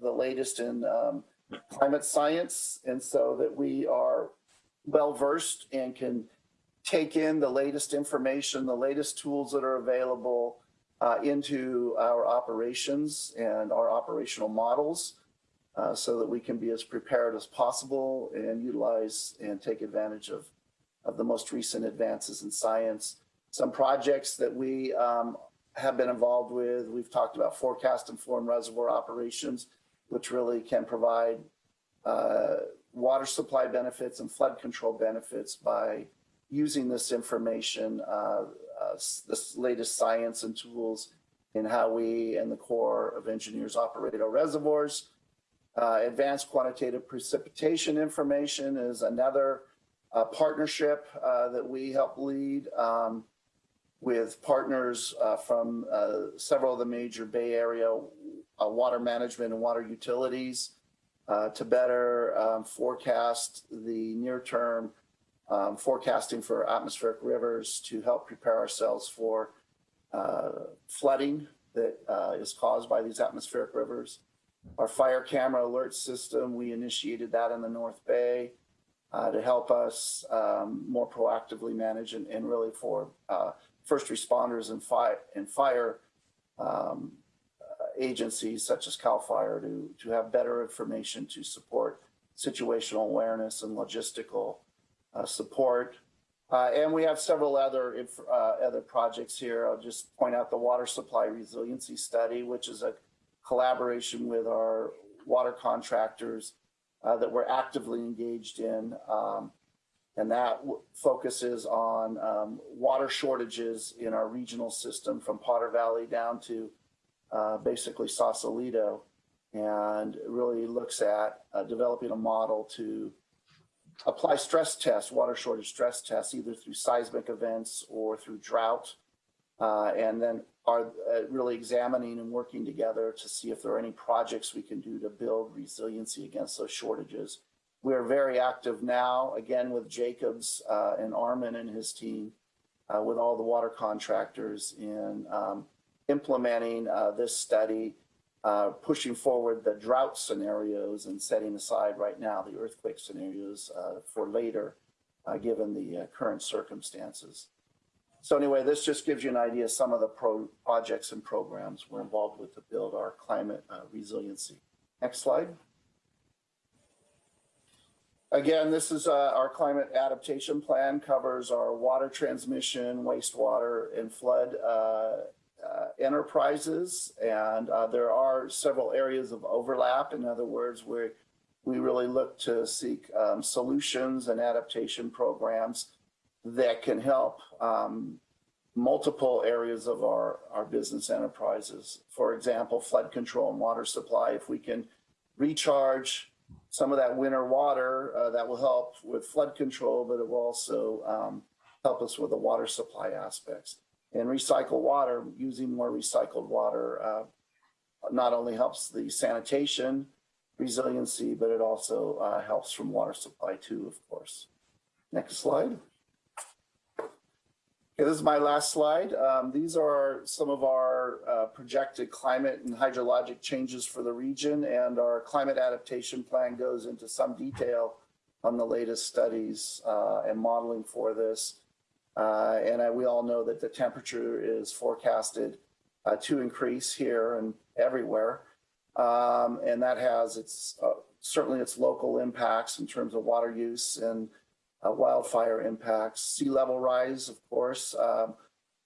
the latest in um, climate science. And so that we are well versed and can take in the latest information, the latest tools that are available uh, into our operations and our operational models uh, so that we can be as prepared as possible and utilize and take advantage of of the most recent advances in science. Some projects that we um, have been involved with, we've talked about forecast informed reservoir operations, which really can provide uh, water supply benefits and flood control benefits by using this information, uh, uh, this latest science and tools in how we and the Corps of Engineers operate our reservoirs. Uh, advanced quantitative precipitation information is another a partnership uh, that we help lead um, with partners uh, from uh, several of the major Bay Area uh, water management and water utilities uh, to better um, forecast the near term um, forecasting for atmospheric rivers to help prepare ourselves for uh, flooding that is caused by these atmospheric rivers. Our fire camera alert system, we initiated that in the North Bay uh, to help us um, more proactively manage and, and really for uh, first responders and, fi and fire um, uh, agencies such as CAL FIRE to, to have better information to support situational awareness and logistical uh, support. Uh, and we have several other uh, other projects here. I'll just point out the water supply resiliency study, which is a collaboration with our water contractors uh, that we're actively engaged in. Um, and that focuses on um, water shortages in our regional system from Potter Valley down to uh, basically Sausalito and really looks at uh, developing a model to apply stress tests, water shortage stress tests, either through seismic events or through drought. Uh, and then are uh, really examining and working together to see if there are any projects we can do to build resiliency against those shortages we're very active now, again, with Jacobs uh, and Armin and his team, uh, with all the water contractors in um, implementing uh, this study, uh, pushing forward the drought scenarios and setting aside right now the earthquake scenarios uh, for later, given the current circumstances. So anyway, this just gives you an idea of some of the pro projects and programs we're involved with to build our climate uh, resiliency. Next slide. Again, this is uh, our climate adaptation plan covers our water transmission, wastewater, and flood uh, uh, enterprises. And uh, there are several areas of overlap. In other words, we we really look to seek um, solutions and adaptation programs that can help um, multiple areas of our, our business enterprises. For example, flood control and water supply. If we can recharge some of that winter water, uh, that will help with flood control, but it will also um, help us with the water supply aspects. And recycle water, using more recycled water, uh, not only helps the sanitation resiliency, but it also uh, helps from water supply too, of course. Next slide. Okay, this is my last slide. Um, these are some of our uh, projected climate and hydrologic changes for the region, and our climate adaptation plan goes into some detail on the latest studies uh, and modeling for this. Uh, and I, we all know that the temperature is forecasted uh, to increase here and everywhere. Um, and that has its uh, certainly its local impacts in terms of water use and uh, wildfire impacts. Sea level rise, of course, um,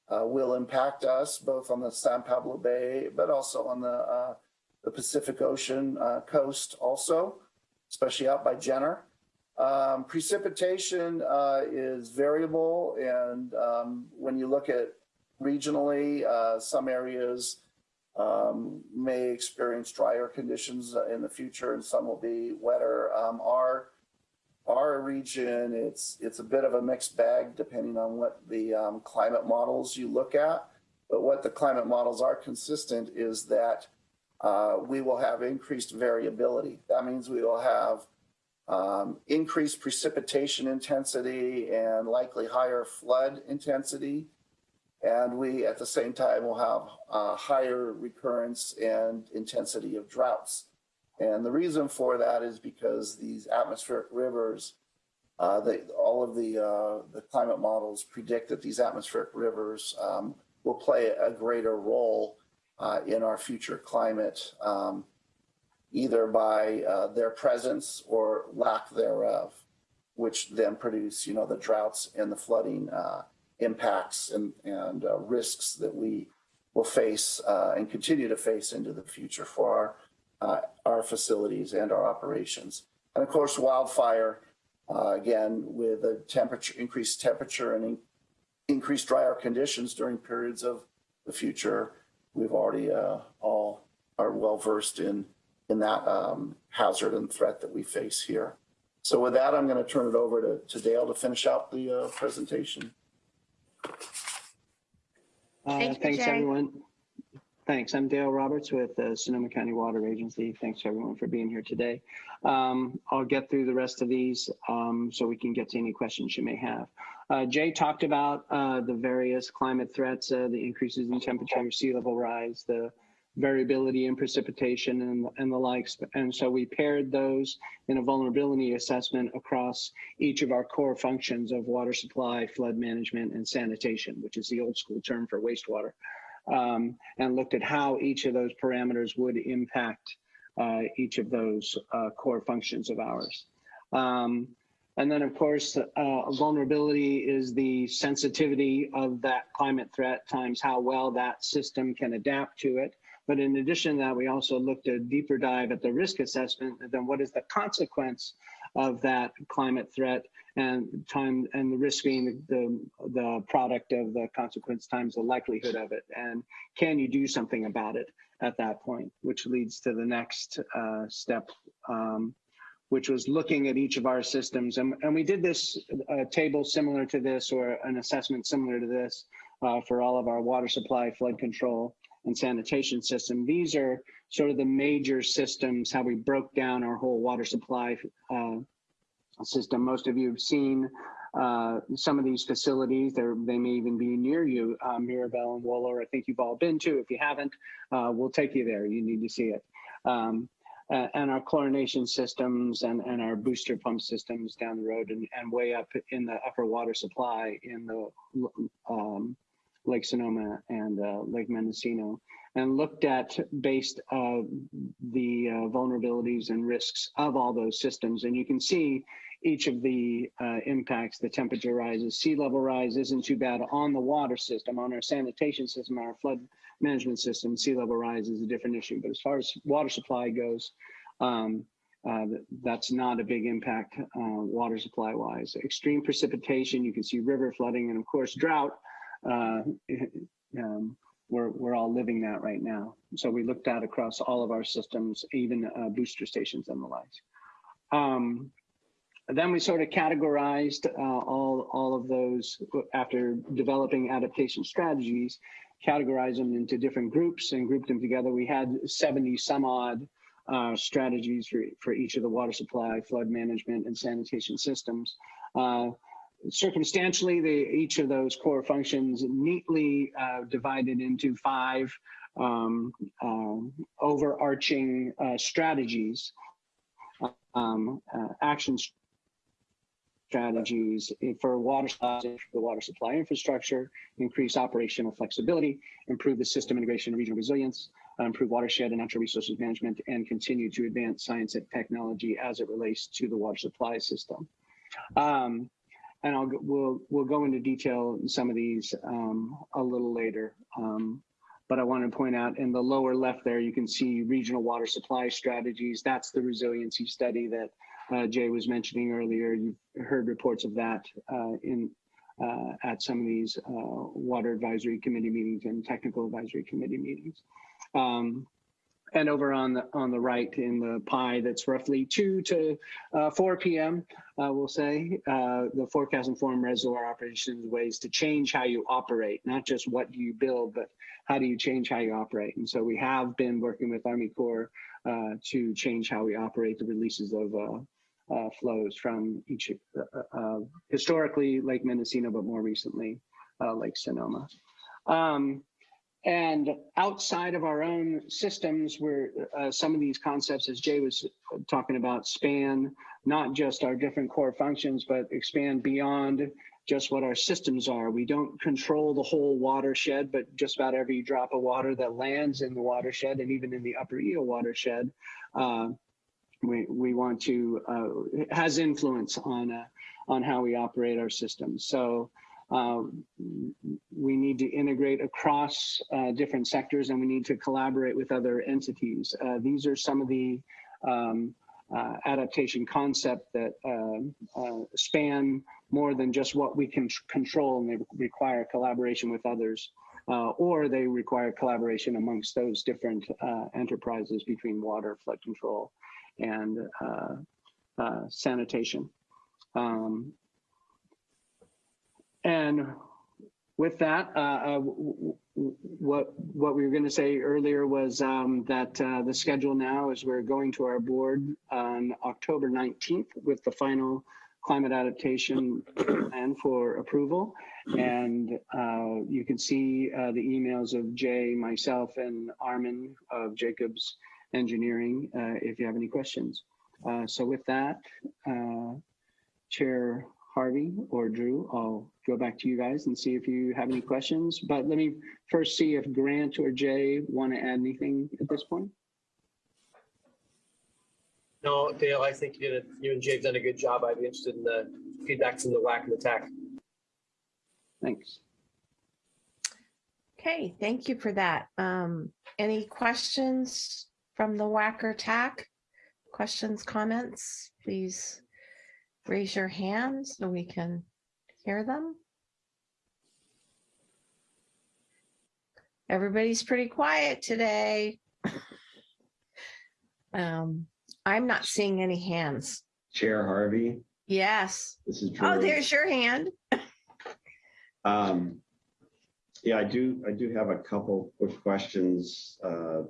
uh, will impact us both on the San Pablo Bay, but also on the, uh, the Pacific Ocean uh, coast also, especially out by Jenner. Um, precipitation uh, is variable, and um, when you look at regionally, some areas um, may experience drier conditions in the future, and some will be wetter. Um, our our region, it's it's a bit of a mixed bag depending on what the um, climate models you look at. But what the climate models are consistent is that uh, we will have increased variability. That means we will have um, increased precipitation intensity and likely higher flood intensity. And we, at the same time, will have uh, higher recurrence and intensity of droughts. And the reason for that is because these atmospheric rivers, uh, they, all of the, uh, the climate models predict that these atmospheric rivers um, will play a greater role uh, in our future climate, um, either by uh, their presence or lack thereof, which then produce, you know, the droughts and the flooding uh, impacts and, and uh, risks that we will face and continue to face into the future for our uh, our facilities and our operations. And of course, wildfire, uh, again, with a temperature, increased temperature and in, increased drier conditions during periods of the future, we've already uh, all are well versed in, in that um, hazard and threat that we face here. So with that, I'm going to turn it over to, to Dale to finish out the uh, presentation. Uh, Thank you, thanks, Jay. everyone. Thanks. I'm Dale Roberts with the Sonoma County Water Agency. Thanks to everyone for being here today. Um, I'll get through the rest of these um, so we can get to any questions you may have. Uh, Jay talked about uh, the various climate threats, uh, the increases in temperature, sea level rise, the variability in precipitation and, and the likes. And so we paired those in a vulnerability assessment across each of our core functions of water supply, flood management, and sanitation, which is the old school term for wastewater um, and looked at how each of those parameters would impact uh, each of those uh, core functions of ours. Um, and then, of course, uh, vulnerability is the sensitivity of that climate threat times how well that system can adapt to it. But in addition to that, we also looked a deeper dive at the risk assessment and then what is the consequence of that climate threat and time and the risk being the, the product of the consequence times the likelihood of it. And can you do something about it at that point, which leads to the next uh, step, um, which was looking at each of our systems. And, and we did this uh, table similar to this or an assessment similar to this uh, for all of our water supply, flood control, and sanitation system. These are sort of the major systems, how we broke down our whole water supply uh, system. Most of you have seen uh, some of these facilities. They may even be near you. Uh, Mirabel and Wohler, I think you've all been to. If you haven't, uh, we'll take you there. You need to see it. Um, and our chlorination systems and, and our booster pump systems down the road and, and way up in the upper water supply in the um, Lake Sonoma and uh, Lake Mendocino and looked at based uh, the uh, vulnerabilities and risks of all those systems. And you can see each of the uh, impacts, the temperature rises, sea level rise isn't too bad on the water system, on our sanitation system, our flood management system, sea level rise is a different issue. But as far as water supply goes, um, uh, that's not a big impact uh, water supply wise. Extreme precipitation, you can see river flooding, and of course drought. Uh, *laughs* um, we're, we're all living that right now. So we looked at across all of our systems, even uh, booster stations and the likes. Um, then we sort of categorized uh, all, all of those after developing adaptation strategies, categorized them into different groups and grouped them together. We had 70 some odd uh, strategies for, for each of the water supply, flood management, and sanitation systems. Uh, circumstantially, they, each of those core functions neatly uh, divided into five um, um, overarching uh, strategies, um, uh, action strategies for water supply, the water supply infrastructure, increase operational flexibility, improve the system integration and regional resilience, uh, improve watershed and natural resources management, and continue to advance science and technology as it relates to the water supply system. Um, and I'll we'll we'll go into detail in some of these um, a little later. Um, but I want to point out in the lower left there, you can see regional water supply strategies. That's the resiliency study that uh, Jay was mentioning earlier. You've heard reports of that uh, in uh, at some of these uh, water advisory committee meetings and technical advisory committee meetings. Um, and over on the on the right in the pie that's roughly 2 to uh, 4 p.m uh, we'll say uh, the forecast informed reservoir operations ways to change how you operate not just what do you build but how do you change how you operate and so we have been working with army corps uh, to change how we operate the releases of uh, uh, flows from each historically lake mendocino but more recently lake sonoma um, and outside of our own systems, where uh, some of these concepts, as Jay was talking about, span not just our different core functions, but expand beyond just what our systems are. We don't control the whole watershed, but just about every drop of water that lands in the watershed and even in the upper Eel watershed, uh, we, we want to, uh, has influence on, uh, on how we operate our systems. So uh, we need to integrate across uh, different sectors and we need to collaborate with other entities. Uh, these are some of the um, uh, adaptation concept that uh, uh, span more than just what we can control and they require collaboration with others. or they require collaboration amongst those different enterprises between water, flood control, and sanitation. Um, and with that, uh, uh, what what we were going to say earlier was um, that uh, the schedule now is we're going to our board on October 19th with the final climate adaptation plan for approval. And uh, you can see uh, the emails of Jay, myself, and Armin of Jacobs Engineering uh, if you have any questions. so with that, Chair Harvey or Drew, I'll go back to you guys and see if you have any questions. But let me first see if Grant or Jay want to add anything at this point. No, Dale, I think you did. You and Jay have done a good job. I'd be interested in the feedback from the WAC and the TAC. Thanks. Okay, thank you for that. Um, any questions from the WAC or TAC? Questions, comments, please raise your hand so we can hear them. Everybody's pretty quiet today. *coughs* Um, I'm not seeing any hands. Chair Harvey, Yes. this is Oh, there's your hand. *coughs* Um, yeah, I do, I do have a couple quick questions. Uh,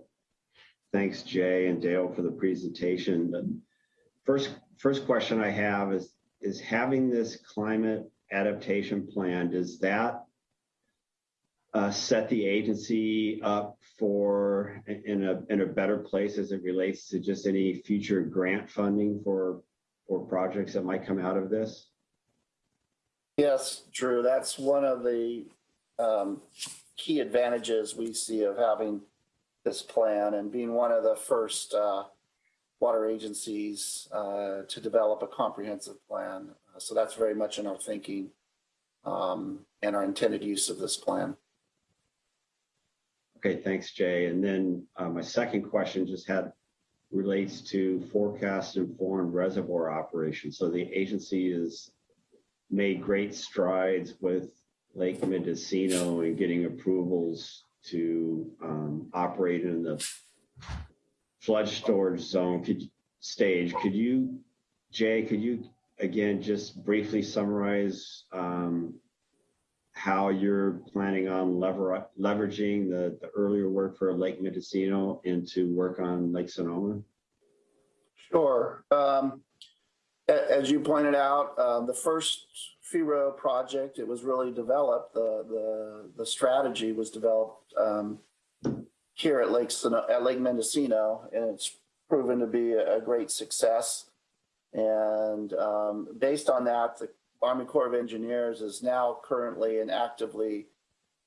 thanks Jay and Dale for the presentation, but first, first question I have is, is having this climate adaptation plan, does that uh, set the agency up for in a in a better place as it relates to just any future grant funding for for projects that might come out of this? Yes, Drew, that's one of the um, key advantages we see of having this plan and being one of the first uh, water agencies uh, to develop a comprehensive plan. Uh, so that's very much in our thinking um, and our intended use of this plan. Okay, thanks, Jay. And then uh, my second question just had relates to forecast informed reservoir operations. So the agency has made great strides with Lake Mendocino and getting approvals to um, operate in the flood storage zone could, stage. Could you, Jay, could you again just briefly summarize um, how you're planning on lever, leveraging the, the earlier work for Lake Mendocino into work on Lake Sonoma? Sure. Um, as you pointed out, uh, the first FIRO project, it was really developed, the, the, the strategy was developed um, here at Lake, at Lake Mendocino, and it's proven to be a, great success. And um, based on that, the Army Corps of Engineers is now currently and actively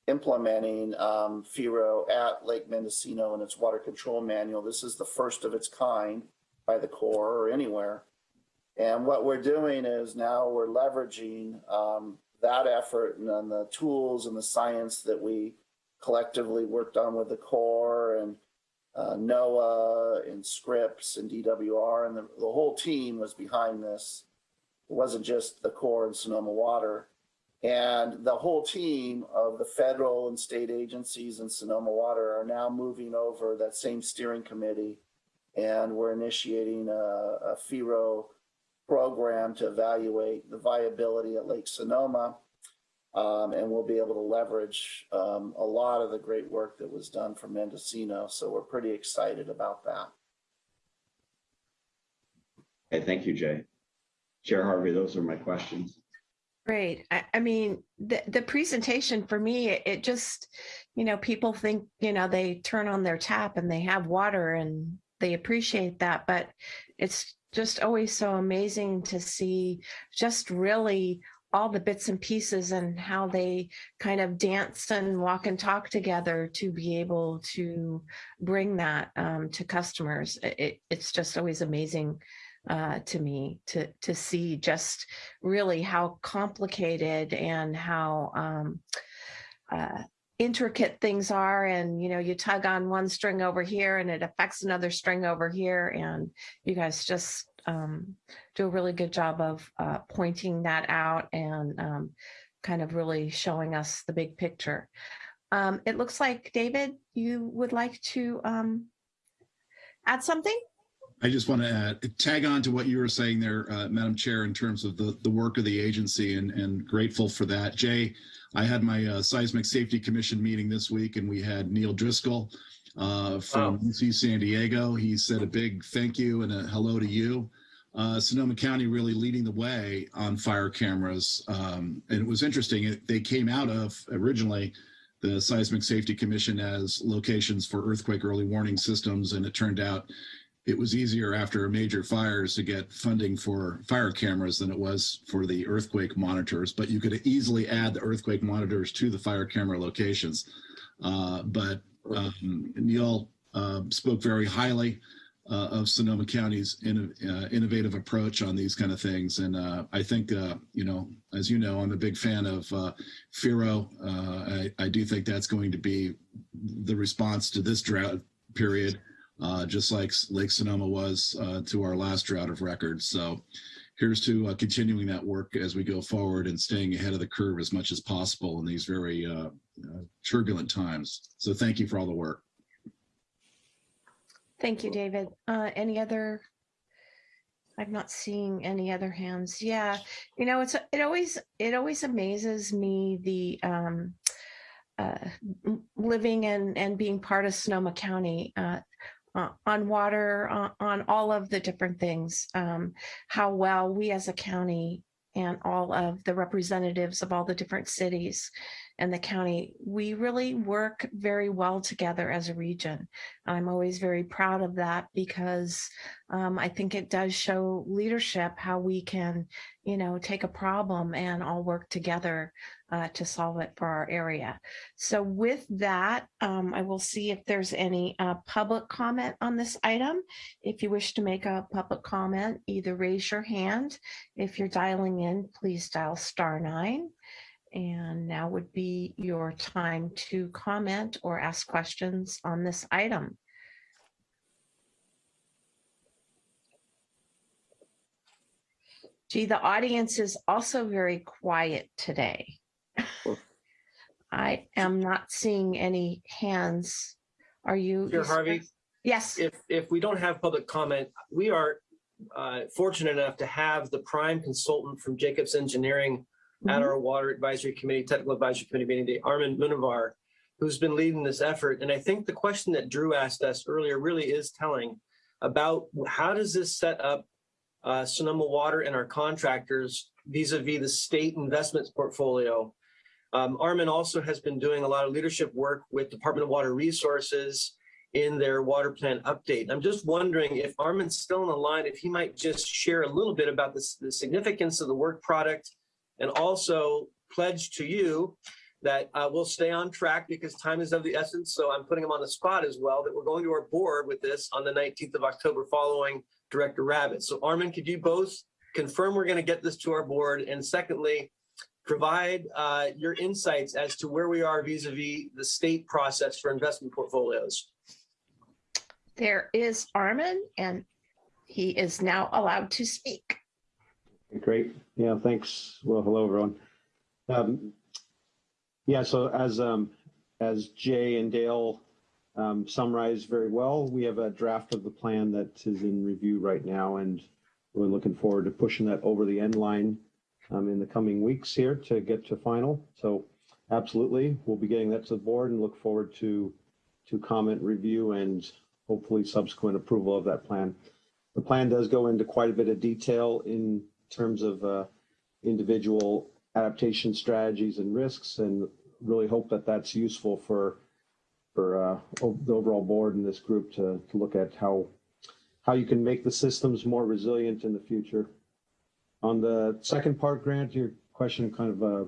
implementing um, FIRO at Lake Mendocino in its water control manual. This is the first of its kind by the Corps or anywhere. And what we're doing is now we're leveraging um, that effort and then the tools and the science that we collectively worked on with the Corps and uh, NOAA and Scripps and DWR and the, the whole team was behind this. It wasn't just the Corps and Sonoma Water. And the whole team of the federal and state agencies and Sonoma Water are now moving over that same steering committee. And we're initiating a, a FIRO program to evaluate the viability at Lake Sonoma. Um, and we'll be able to leverage um, a lot of the great work that was done for Mendocino. So we're pretty excited about that. Okay, thank you, Jay. Chair Harvey, those are my questions. Great. I, I mean, the, the presentation for me, it, it just, you know, people think, you know, they turn on their tap and they have water and they appreciate that, but it's just always so amazing to see just really all the bits and pieces and how they kind of dance and walk and talk together to be able to bring that um, to customers. It, it's just always amazing uh, to me to to see just really how complicated and how um, uh, intricate things are and you know you tug on one string over here and it affects another string over here and you guys just um, do a really good job of uh, pointing that out and um, kind of really showing us the big picture. Um, it looks like David, you would like to um, add something? I just want to add, tag on to what you were saying there, uh, Madam Chair, in terms of the, the work of the agency and, and grateful for that. Jay, I had my uh, Seismic Safety Commission meeting this week and we had Neil Driscoll uh, from UC San Diego. He said a big thank you and a hello to you. Uh, Sonoma County really leading the way on fire cameras. Um, and it was interesting, it, they came out of originally the Seismic Safety Commission as locations for earthquake early warning systems. And it turned out it was easier after major fires to get funding for fire cameras than it was for the earthquake monitors, but you could easily add the earthquake monitors to the fire camera locations. Uh, but um, Neil uh, spoke very highly uh, of Sonoma County's inno uh, innovative approach on these kind of things. And uh, I think, uh, you know, as you know, I'm a big fan of FIRO. I, I do think that's going to be the response to this drought period uh, just like Lake Sonoma was uh, to our last drought of record. So here's to uh, continuing that work as we go forward and staying ahead of the curve as much as possible in these very uh, uh, turbulent times. So thank you for all the work. Thank you, David. Uh, any other? I'm not seeing any other hands. Yeah, you know, it's it always it always amazes me the um, living and and being part of Sonoma County. Uh, on water, uh, on all of the different things, um, how well we as a county and all of the representatives of all the different cities and the county, we really work very well together as a region. I'm always very proud of that because um, I think it does show leadership how we can, you know, take a problem and all work together uh, to solve it for our area. So with that, um, I will see if there's any uh, public comment on this item. If you wish to make a public comment, either raise your hand. If you're dialing in, please dial star nine. And now would be your time to comment or ask questions on this item. Gee, the audience is also very quiet today. *laughs* I am not seeing any hands. Are you? Chair Harvey? Yes. If, if we don't have public comment, we are uh, fortunate enough to have the prime consultant from Jacobs Engineering at our Water Advisory Committee, Technical Advisory Committee meeting today, Armin Munavar, who's been leading this effort. And I think the question that Drew asked us earlier really is telling about how does this set up uh, Sonoma Water and our contractors vis-a-vis the state investments portfolio. Um, Armin also has been doing a lot of leadership work with Department of Water Resources in their water plan update. I'm just wondering if Armin's still on the line, if he might just share a little bit about this, the significance of the work product and also pledge to you that uh, we'll stay on track because time is of the essence. So I'm putting him on the spot as well that we're going to our board with this on the 19th of October following Director Rabbitt. So Armin, could you both confirm we're going to get this to our board? And secondly, provide uh, your insights as to where we are vis-a-vis -vis the state process for investment portfolios. There is Armin and he is now allowed to speak. Great. Yeah, thanks. Well, hello, everyone. Um, yeah, so as um, as Jay and Dale um, summarized very well, we have a draft of the plan that is in review right now, and we're looking forward to pushing that over the end line um, in the coming weeks here to get to final. So absolutely, we'll be getting that to the board and look forward to to comment review and hopefully subsequent approval of that plan. The plan does go into quite a bit of detail in terms of uh, individual adaptation strategies and risks and really hope that that's useful for for uh, the overall board and this group to, to look at how how you can make the systems more resilient in the future. On the second part, Grant, your question of kind of uh,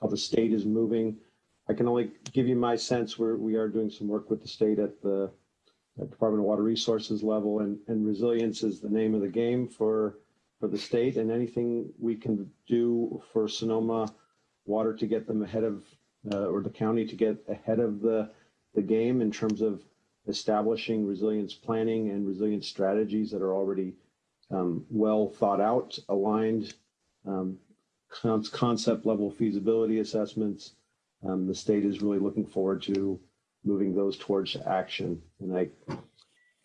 how the state is moving. I can only give you my sense where we are doing some work with the state at the at Department of Water Resources level and, and resilience is the name of the game for for the state and anything we can do for Sonoma Water to get them ahead of, uh, or the county to get ahead of the, the game in terms of establishing resilience planning and resilience strategies that are already um, well thought out, aligned, um, con concept level feasibility assessments. Um, the state is really looking forward to moving those towards action. And I,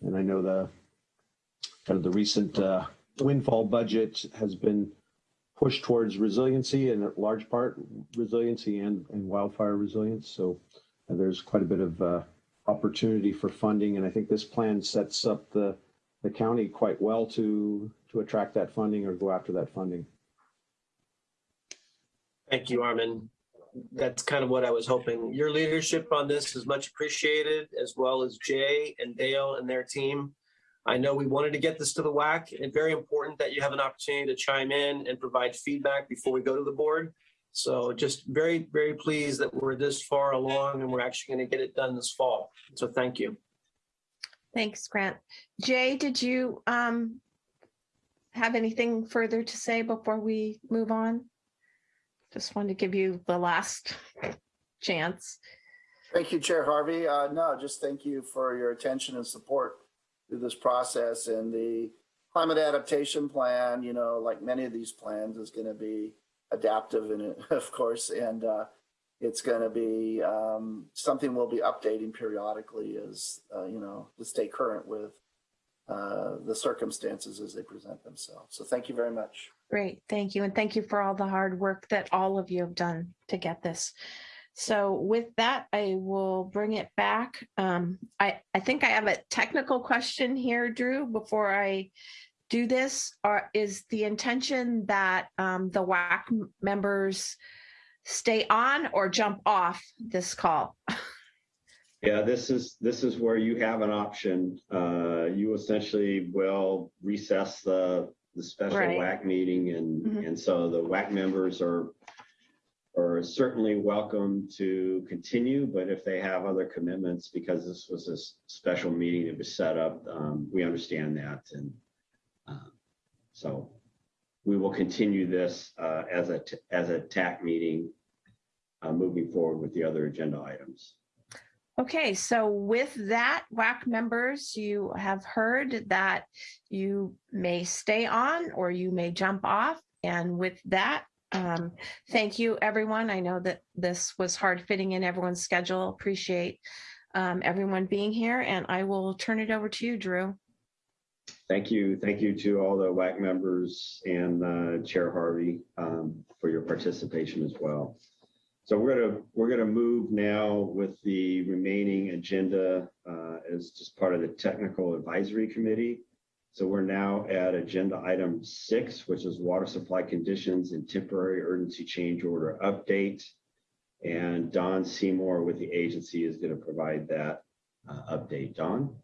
and I know the kind of the recent uh, windfall budget has been pushed towards resiliency and at large part resiliency and, and wildfire resilience. So uh, there's quite a bit of uh, opportunity for funding. And I think this plan sets up the, the county quite well to, to attract that funding or go after that funding. Thank you, Armin. That's kind of what I was hoping. Your leadership on this is much appreciated, as well as Jay and Dale and their team. I know we wanted to get this to the WAC and very important that you have an opportunity to chime in and provide feedback before we go to the board. So just very, very pleased that we're this far along and we're actually going to get it done this fall. So thank you. Thanks, Grant. Jay, did you um, have anything further to say before we move on? Just wanted to give you the last chance. Thank you, Chair Harvey. Uh, no, just thank you for your attention and support through this process and the climate adaptation plan, you know, like many of these plans is going to be adaptive and *laughs* of course, and uh, it's going to be um, something we'll be updating periodically as, uh, you know, to stay current with uh, the circumstances as they present themselves. So thank you very much. Great, thank you. And thank you for all the hard work that all of you have done to get this. So with that, I will bring it back. Um, I, I think I have a technical question here, Drew, before I do this. Or is the intention that um, the WAC members stay on or jump off this call? *laughs* Yeah, this is, this is where you have an option. Uh, you essentially will recess the, the special Right. WAC meeting and, Mhm. and so the WAC members are, are certainly welcome to continue, but if they have other commitments, because this was a special meeting that was set up, um, we understand that and uh, so we will continue this, uh, as a, as a TAC meeting, uh, moving forward with the other agenda items. Okay, so with that, WAC members, you have heard that you may stay on or you may jump off. And with that, um, thank you, everyone. I know that this was hard fitting in everyone's schedule. Appreciate um, everyone being here, and I will turn it over to you, Drew. Thank you. Thank you to all the WAC members and uh, Chair Harvey um, for your participation as well. So we're gonna, we're gonna move now with the remaining agenda uh, as just part of the Technical Advisory Committee. So we're now at agenda item six, which is water supply conditions and temporary urgency change order update. And Don Seymour with the agency is gonna provide that uh, update. Don?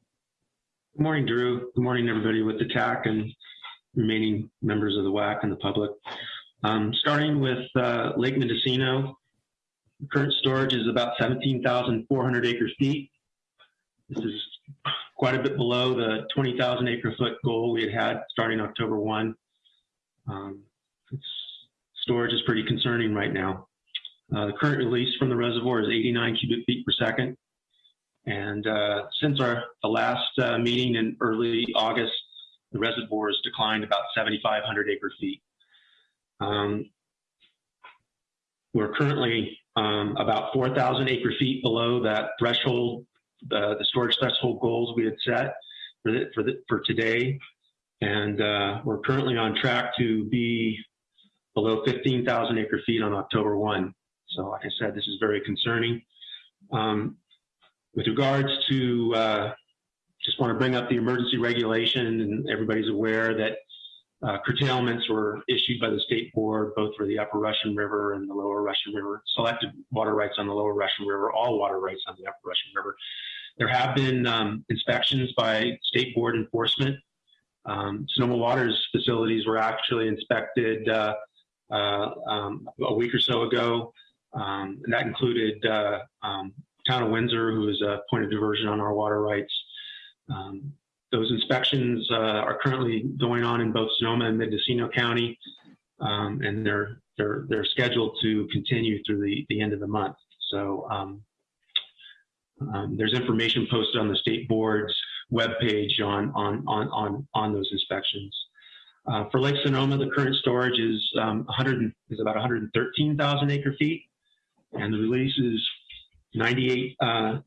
Good morning, Drew. Good morning, everybody with the TAC and remaining members of the WAC and the public. Um, starting with uh, Lake Mendocino, current storage is about 17,400 acre feet. This is quite a bit below the 20,000 acre foot goal we had had starting October 1. Um, storage is pretty concerning right now. Uh, the current release from the reservoir is 89 cubic feet per second. And uh, since our the last uh, meeting in early August, the reservoir has declined about 7,500 acre feet. Um, we're currently um, about 4,000 acre feet below that threshold, the, the storage threshold goals we had set for the, for, the, for today. And uh, we're currently on track to be below 15,000 acre feet on October 1. So like I said, this is very concerning. Um, with regards to, uh, just want to bring up the emergency regulation and everybody's aware that uh, curtailments were issued by the state board, both for the upper Russian River and the lower Russian River, selected water rights on the lower Russian River, all water rights on the upper Russian River. There have been um, inspections by state board enforcement. Um, Sonoma Water's facilities were actually inspected uh, uh, um, a week or so ago. Um, and that included uh, um, Town of Windsor, who is a point of diversion on our water rights. Um, those inspections uh, are currently going on in both Sonoma and Mendocino County, um, and they're they're they're scheduled to continue through the the end of the month. So um, um, there's information posted on the state board's webpage on on on on on those inspections. Uh, for Lake Sonoma, the current storage is um, 100 is about 113,000 acre feet, and the release is 98 uh,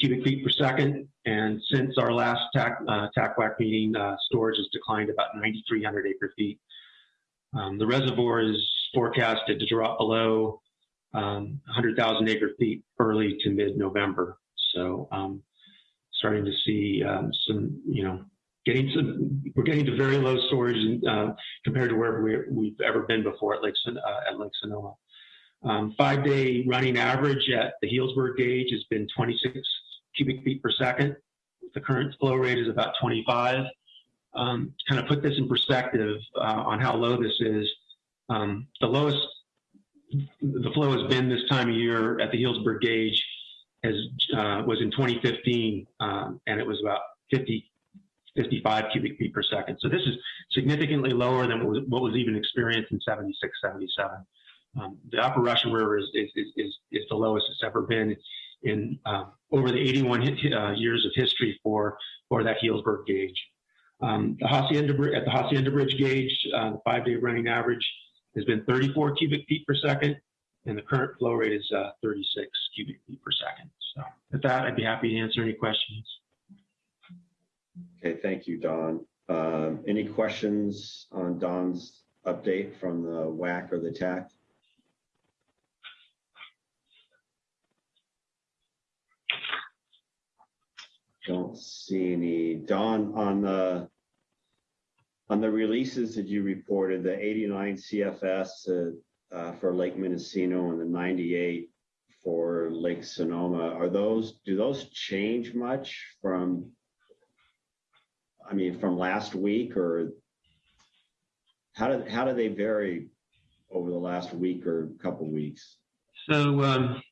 cubic feet per second. And since our last TAC, uh, TACWAC meeting, uh, storage has declined about 9,300 acre feet. Um, the reservoir is forecasted to drop below um, 100,000 acre feet early to mid-November. So um, starting to see um, some, you know, getting some, we're getting to very low storage uh, compared to where we, we've ever been before at Lake, uh, at Lake Sonoma. Um, five day running average at the Healdsburg gauge has been 26 cubic feet per second. The current flow rate is about 25. Um, to kind of put this in perspective uh, on how low this is, um, the lowest the flow has been this time of year at the Healdsburg gauge has uh, was in 2015, um, and it was about 50 55 cubic feet per second. So this is significantly lower than what was, what was even experienced in 76, 77. Um, the upper Russian River is, is, is, is the lowest it's ever been in uh, over the 81 uh, years of history for, for that Healdsburg gauge. Um, the Hacienda, at the Hacienda Bridge gauge, uh, the five-day running average has been 34 cubic feet per second, and the current flow rate is uh, 36 cubic feet per second. So with that, I'd be happy to answer any questions. Okay, thank you, Don. Um, Any questions on Don's update from the WAC or the TAC? Don't see any. Don, on the on the releases that you reported, the 89 CFS uh, uh, for Lake Mendocino and the 98 for Lake Sonoma, are those do those change much from? I mean, from last week, or how did how do they vary over the last week or couple weeks? So um,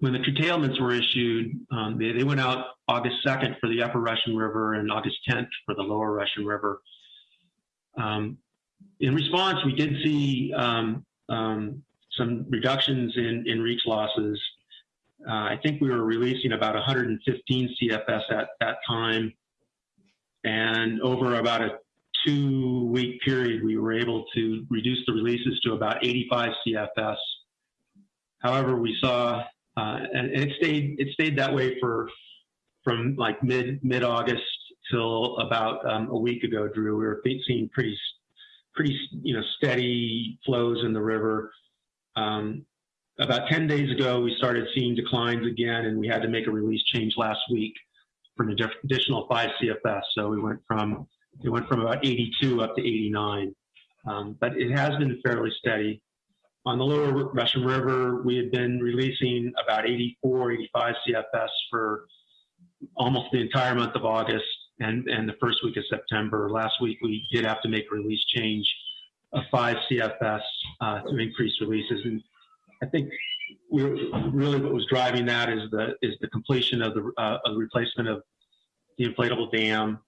when the curtailments were issued, um, they, they went out August 2nd for the upper Russian River and August 10th for the lower Russian River. Um, in response, we did see um, um, some reductions in, in reach losses. Uh, I think we were releasing about 115 CFS at that time. And over about a two week period, we were able to reduce the releases to about 85 CFS. However, we saw, uh, and, and it stayed it stayed that way for from like mid mid August till about um, a week ago. Drew, we were seeing pretty pretty you know steady flows in the river. Um, about 10 days ago, we started seeing declines again, and we had to make a release change last week for an additional five CFS. So we went from it went from about 82 up to 89, um, but it has been fairly steady. On the lower Russian River, we had been releasing about 84, 85 CFS for almost the entire month of August and, and the first week of September. Last week, we did have to make a release change of five CFS uh, to increase releases. And I think we really what was driving that is the is the completion of the, uh, of the replacement of the inflatable dam,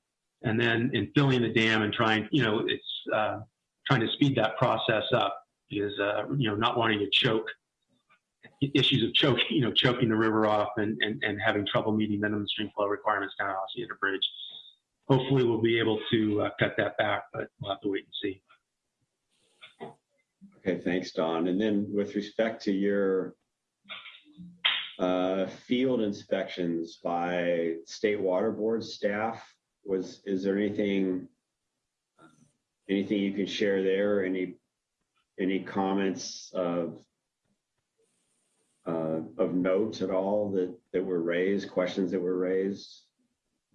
and then in filling the dam and trying, you know, it's uh, trying to speed that process up is, uh, you know, not wanting to choke issues of choking, you know, choking the river off and, and, and having trouble meeting minimum stream flow requirements down Osceola Bridge. Hopefully we'll be able to uh, cut that back, but we'll have to wait and see. Okay, thanks, Don. And then with respect to your uh, field inspections by state water board staff, was is there anything anything you can share there? Any any comments of uh, of note at all that that were raised? Questions that were raised?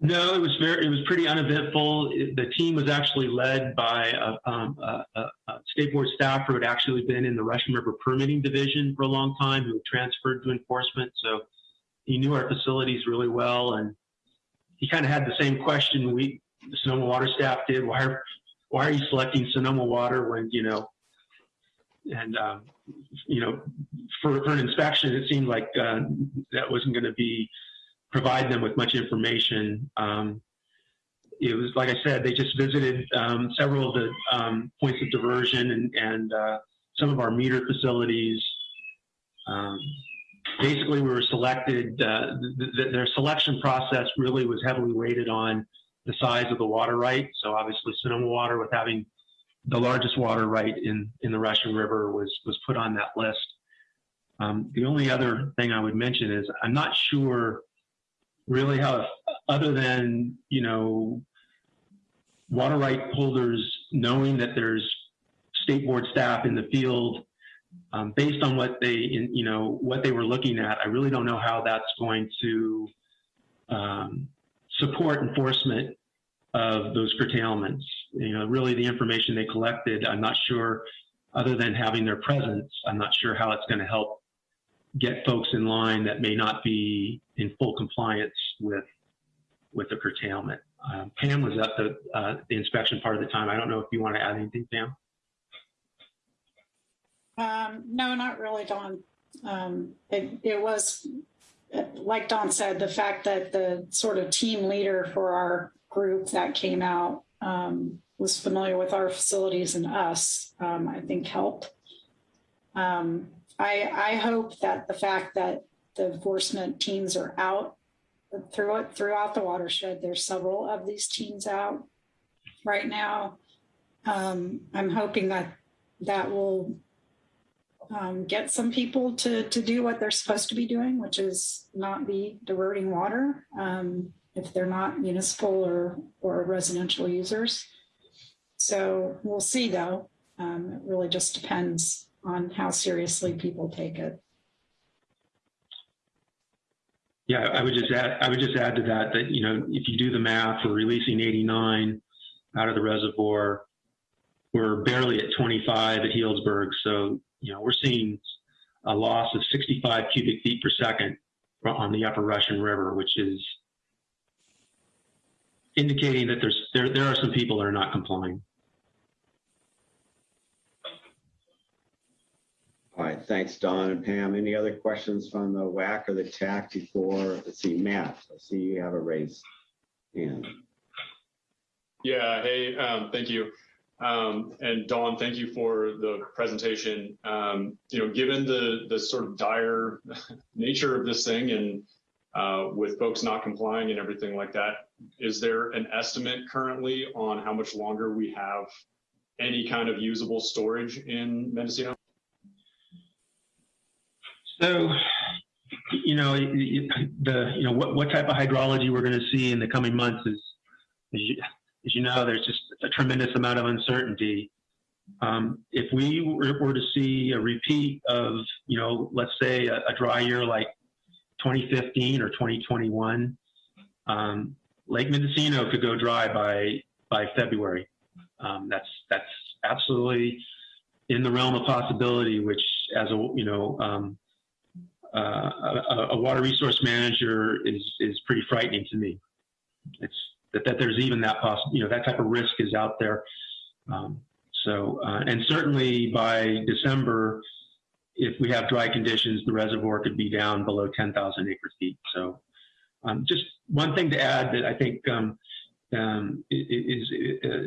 No, it was very, it was pretty uneventful. It, the team was actually led by a, um, a, a, a, state board staffer who had actually been in the Russian River permitting division for a long time, who transferred to enforcement. So he knew our facilities really well, and he kind of had the same question we, the Sonoma Water staff did. Why are, why are you selecting Sonoma Water when you know? And um, you know, for, for an inspection, it seemed like uh, that wasn't going to be provide them with much information. Um, it was like I said, they just visited um, several of the um, points of diversion and, and uh, some of our meter facilities. Um, basically, we were selected. Uh, th th their selection process really was heavily weighted on the size of the water right. So obviously, Sonoma Water, with having the largest water right in in the Russian River, was was put on that list. Um, the only other thing I would mention is I'm not sure really how, other than, you know, water right holders knowing that there's state board staff in the field, um, based on what they, you know, what they were looking at, I really don't know how that's going to um, support enforcement of those curtailments. You know, really the information they collected, I'm not sure, other than having their presence, I'm not sure how it's going to help get folks in line that may not be in full compliance with with the curtailment. Um, Pam was at the uh, the inspection part of the time. I don't know if you want to add anything, Pam. Um, no, not really, Don. Um, it, it was, like Don said, the fact that the sort of team leader for our group that came out um, was familiar with our facilities and us, um, I think helped. Um, I, I hope that the fact that the enforcement teams are out through it throughout the watershed, there's several of these teams out right now. Um, I'm hoping that that will um, get some people to, to do what they're supposed to be doing, which is not be diverting water um, if they're not municipal or, or residential users. So we'll see though. Um, it really just depends on how seriously people take it. Yeah, I would just add, I would just add to that, that, you know, if you do the math, we're releasing 89 out of the reservoir. We're barely at 25 at Healdsburg. So, you know, we're seeing a loss of 65 cubic feet per second on the upper Russian River, which is indicating that there's, there, there are some people that are not complying. All right, thanks, Don and Pam. Any other questions from the WAC or the TAC before, let's see, Matt, I see you have a raise hand. Yeah, hey, um, thank you. Um, and Don, thank you for the presentation. Um, you know, given the the sort of dire *laughs* nature of this thing and uh, with folks not complying and everything like that, is there an estimate currently on how much longer we have any kind of usable storage in Mendocino? So, you know, the you know what what type of hydrology we're going to see in the coming months is, as you, as you know, there's just a tremendous amount of uncertainty. Um, if we were, to see a repeat of, you know, let's say a, a dry year like 2015 or 2021, um, Lake Mendocino could go dry by by February. Um, that's that's absolutely in the realm of possibility. Which, as a you know, um, uh, a, a, water resource manager is is pretty frightening to me. It's that, that there's even that possible, you know, that type of risk is out there. Um, so, uh, and certainly by December, if we have dry conditions, the reservoir could be down below 10,000 acre feet. So, um, just one thing to add that I think um, um is, is,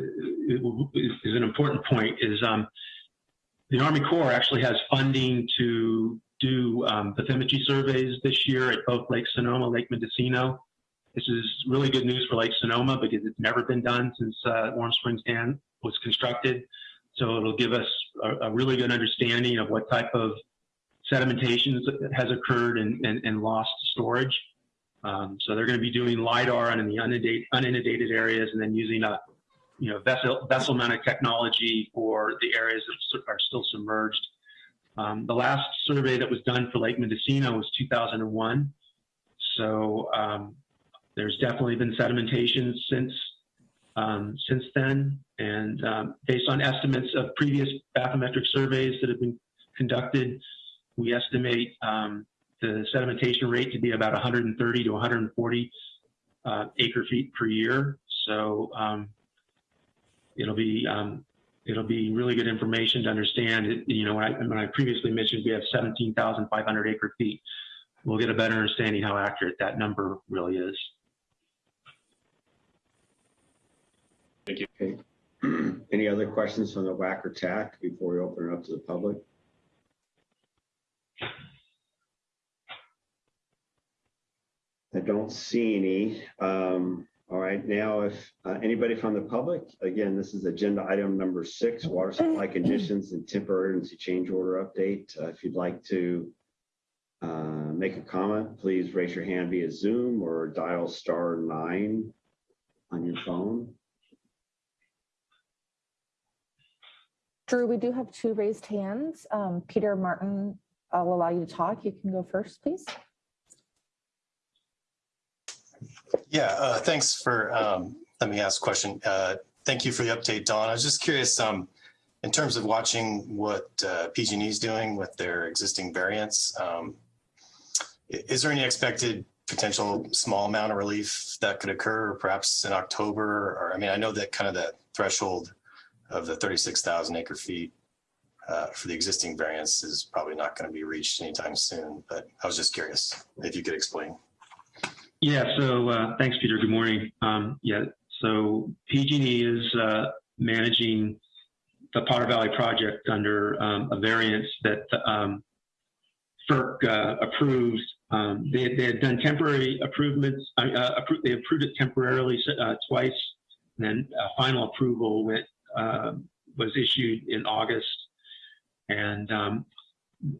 is an important point is um, the Army Corps actually has funding to do um, bathymetry surveys this year at both Lake Sonoma, Lake Mendocino. This is really good news for Lake Sonoma because it's never been done since uh, Warm Springs Dam was constructed. So it'll give us a, a, really good understanding of what type of sedimentation has occurred and, and, and lost storage. Um, so they're going to be doing LIDAR in the uninundated, uninundated areas and then using a you know, vessel, vessel mounted technology for the areas that are still submerged. Um, the last survey that was done for Lake Mendocino was 2001. So um, there's definitely been sedimentation since um, since then, and um, based on estimates of previous bathymetric surveys that have been conducted, we estimate um, the sedimentation rate to be about 130 to 140 uh, acre feet per year. So um, it'll be um, it'll be really good information to understand. It, you know, when I, when I previously mentioned we have 17,500 acre feet, we'll get a better understanding how accurate that number really is. Thank you. Okay. *clears throat* Any other questions from the WAC or TAC before we open it up to the public? I don't see any. Um, all right, now if uh, anybody from the public, again, this is agenda item number six, water supply *laughs* conditions and temporary emergency change order update. Uh, if you'd like to uh, make a comment, please raise your hand via Zoom or dial star nine on your phone. Drew, we do have two raised hands. Um, Peter Martin, I'll allow you to talk. You can go first, please. Yeah, uh, thanks for um, let me ask a question. Uh, thank you for the update, Don. I was just curious, um, in terms of watching what uh, PG&E is doing with their existing variance, um, is there any expected potential small amount of relief that could occur perhaps in October? Or I mean, I know that kind of the threshold of the 36,000 acre feet uh, for the existing variance is probably not going to be reached anytime soon, but I was just curious if you could explain. Yeah, so uh, thanks, Peter. Good morning. Um, yeah, so PG&E is uh, managing the Potter Valley project under um, a variance that um, FERC uh, approved. Um, they, they, had done temporary improvements. Uh, appro they approved it temporarily uh, twice, and then a final approval went, um, was issued in August. And um,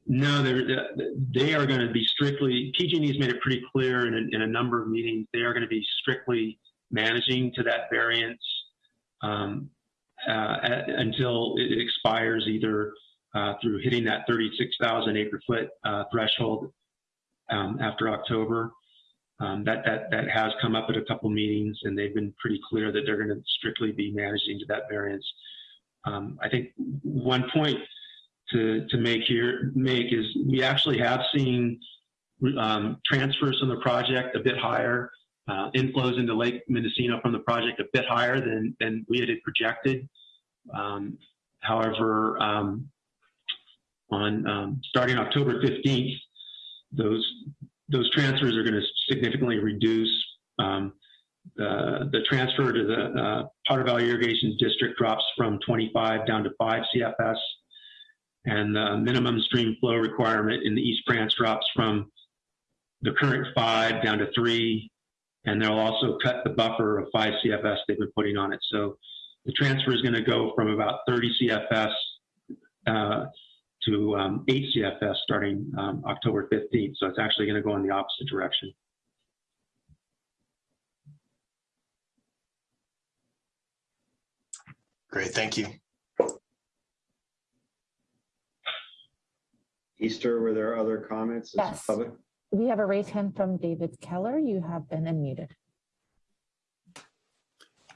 no, they're, they are going to be strictly, PG&E has made it pretty clear in a, in a number of meetings, they are going to be strictly managing to that variance um, uh, at, until it expires either uh, through hitting that 36,000 acre foot uh, threshold um, after October. Um, that, that, that has come up at a couple meetings and they've been pretty clear that they're going to strictly be managing to that variance. Um, I think one point to, to make here, make is we actually have seen um, transfers from the project a bit higher, uh, inflows into Lake Mendocino from the project a bit higher than, than we had projected. Um, however, um, on um, starting October 15th, those those transfers are going to significantly reduce. Um, the, the transfer to the uh, Potter Valley Irrigation District drops from 25 down to 5 CFS, and the minimum stream flow requirement in the East Branch drops from the current 5 down to 3, and they'll also cut the buffer of 5 CFS they've been putting on it. So the transfer is going to go from about 30 CFS uh, to um, 8 CFS starting um, October 15th. So it's actually going to go in the opposite direction. Great, thank you. Easter, were there other comments? Yes. Public? We have a raised hand from David Keller. You have been unmuted.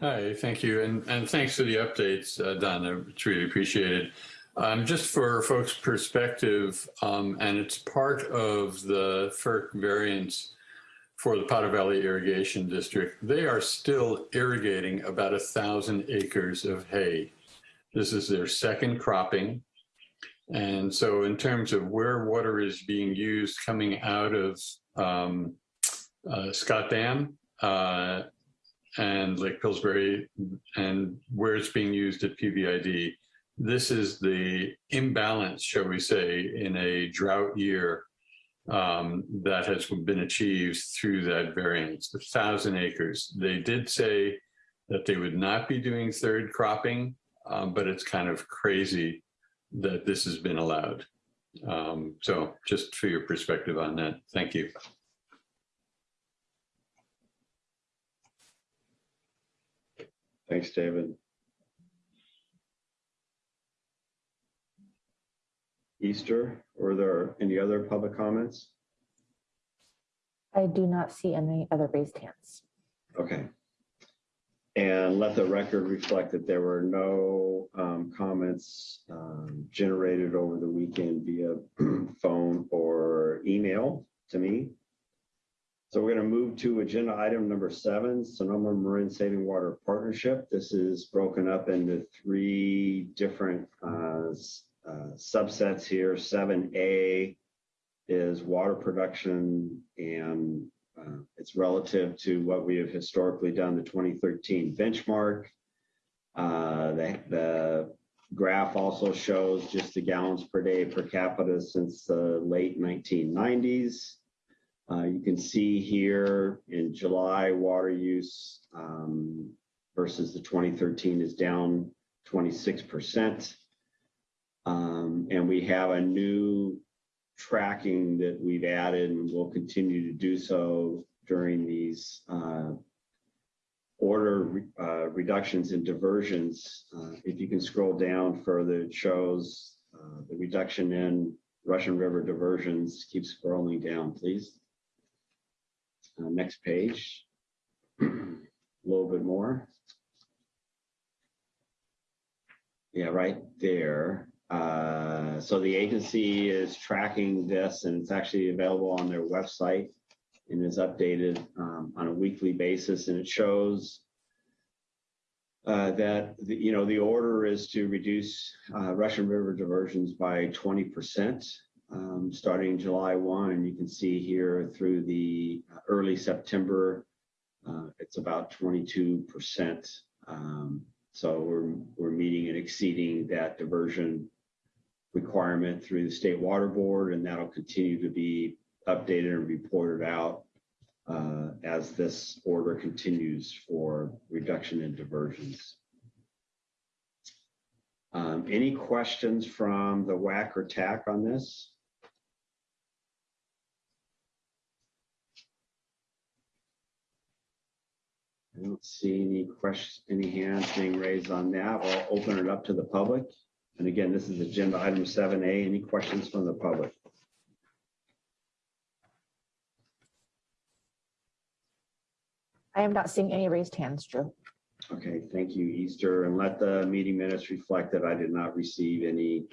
Hi, thank you. And, and thanks for the updates, uh, Don. It's really appreciated. Um, just for folks' perspective, um, and it's part of the FERC variance for the Potter Valley Irrigation District. They are still irrigating about a thousand acres of hay. This is their second cropping. And so in terms of where water is being used coming out of um, uh, Scott Dam uh, and Lake Pillsbury and where it's being used at PVID, this is the imbalance, shall we say, in a drought year um, that has been achieved through that variance, the thousand acres. They did say that they would not be doing third cropping, um, but it's kind of crazy that this has been allowed. Um, so just for your perspective on that, thank you. Thanks, David. Easter, were there any other public comments? I do not see any other raised hands. Okay. And let the record reflect that there were no um, comments um, generated over the weekend via *clears throat* phone or email to me. So we're going to move to agenda item number seven, Sonoma Marin Saving Water Partnership. This is broken up into three different uh, uh, subsets here. 7A is water production and uh, it's relative to what we have historically done, the 2013 benchmark. Uh, the, graph also shows just the gallons per day per capita since the late 1990s. Uh, you can see here in July, water use um, versus the 2013 is down 26%. Um, and we have a new tracking that we've added and will continue to do so during these uh, order uh, reductions and diversions. Uh, if you can scroll down further, it shows uh, the reduction in Russian River diversions. Keep scrolling down, please. Uh, next page. A little bit more. Yeah, right there. Uh, so the agency is tracking this and it's actually available on their website and is updated um, on a weekly basis. And it shows uh, that, the, you know, the order is to reduce uh, Russian River diversions by 20% um, starting July 1. And you can see here through the early September, uh, it's about 22%. Um, so we're, we're meeting and exceeding that diversion requirement through the State Water Board, and that'll continue to be updated and reported out uh, as this order continues for reduction in diversions. Um, Any questions from the WAC or TAC on this? I don't see any questions, any hands being raised on that. I'll open it up to the public. And again, this is agenda item seven A. Any questions from the public? I am not seeing any raised hands, Drew. Okay, thank you, Easter. And let the meeting minutes reflect that I did not receive any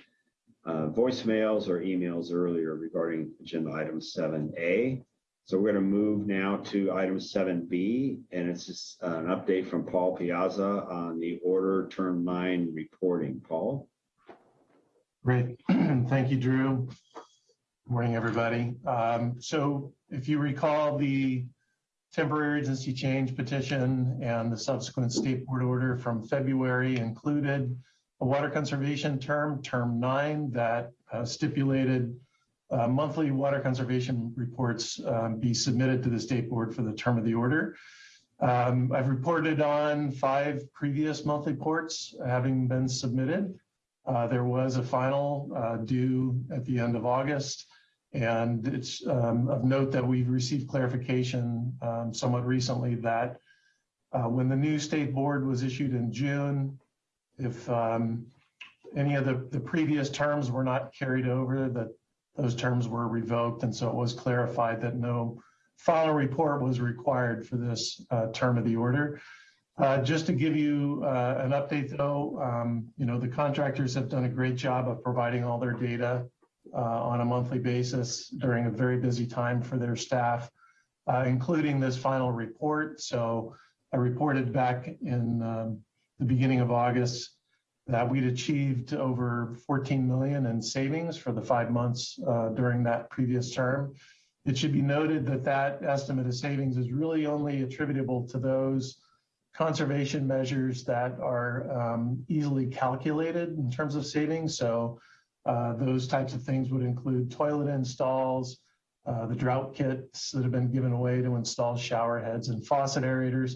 uh, voicemails or emails earlier regarding agenda item seven A. So we're going to move now to item seven B, and it's just an update from Paul Piazza on the order term nine reporting. Paul? Great. *clears throat* Thank you, Drew. Morning, everybody. Um, So if you recall, the temporary urgency change petition and the subsequent state board order from February included a water conservation term, term nine, that uh, stipulated uh, monthly water conservation reports um, be submitted to the state board for the term of the order. Um, I've reported on five previous monthly reports having been submitted. Uh, there was a final uh, due at the end of August. And it's um, of note that we've received clarification um, somewhat recently that uh, when the new state board was issued in June, if um, any of the, the previous terms were not carried over, that those terms were revoked. And so it was clarified that no final report was required for this uh, term of the order. Uh, just to give you uh, an update though, um, you know, the contractors have done a great job of providing all their data uh, on a monthly basis during a very busy time for their staff, including this final report. So I reported back in um, the beginning of August that we'd achieved over 14 million in savings for the five months during that previous term. It should be noted that that estimate of savings is really only attributable to those conservation measures that are um, easily calculated in terms of savings. So uh, those types of things would include toilet installs, uh, the drought kits that have been given away to install shower heads and faucet aerators,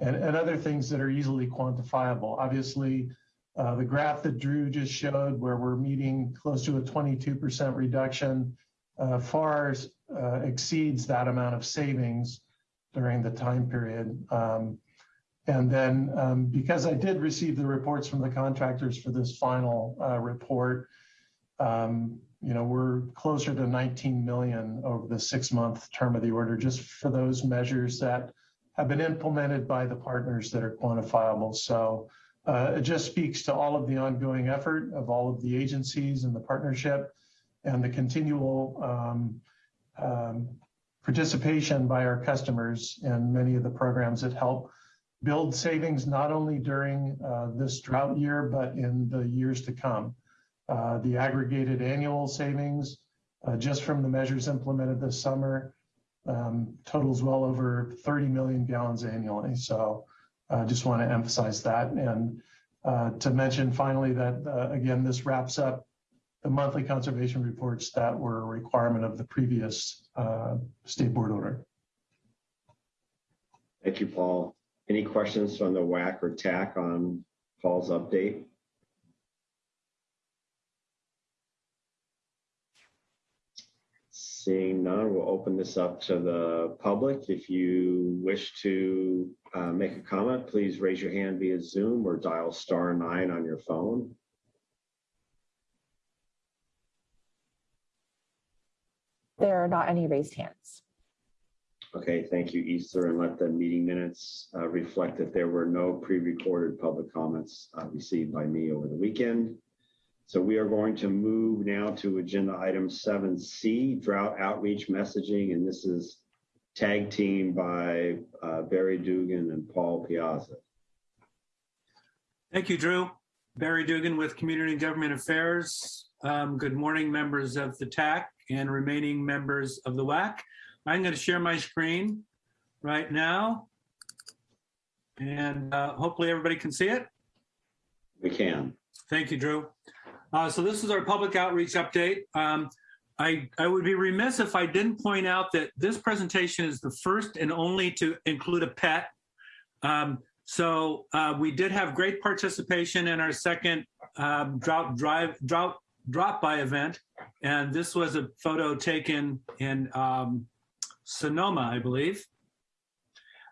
and, and other things that are easily quantifiable. Obviously, uh, the graph that Drew just showed, where we're meeting close to a 22% reduction, uh, far uh, exceeds that amount of savings during the time period. Um, and then um, because I did receive the reports from the contractors for this final uh, report, um, you know, we're closer to 19 million over the six month term of the order, just for those measures that have been implemented by the partners that are quantifiable. So uh, it just speaks to all of the ongoing effort of all of the agencies and the partnership and the continual um, um, participation by our customers in many of the programs that help build savings not only during uh, this drought year, but in the years to come. Uh, the aggregated annual savings uh, just from the measures implemented this summer um, totals well over 30 million gallons annually. So I uh, just want to emphasize that. And uh, to mention finally that, uh, again, this wraps up the monthly conservation reports that were a requirement of the previous state board order. Thank you, Paul. Any questions from the WAC or TAC on Paul's update? Seeing none, we'll open this up to the public. If you wish to uh, make a comment, please raise your hand via Zoom or dial star nine on your phone. There are not any raised hands. Okay, thank you, Easter, and let the meeting minutes uh, reflect that there were no pre-recorded public comments uh, received by me over the weekend. So we are going to move now to agenda item 7C, drought outreach messaging, and this is tag team by uh, Barry Dugan and Paul Piazza. Thank you, Drew. Barry Dugan with Community and Government Affairs. Um, good morning, members of the TAC and remaining members of the WAC. I'm going to share my screen right now. And uh, hopefully everybody can see it. We can. Thank you, Drew. Uh, so this is our public outreach update. Um, I, I would be remiss if I didn't point out that this presentation is the first and only to include a pet. Um, so uh, we did have great participation in our second um, drought drive drought drop by event, and this was a photo taken in um, Sonoma, I believe.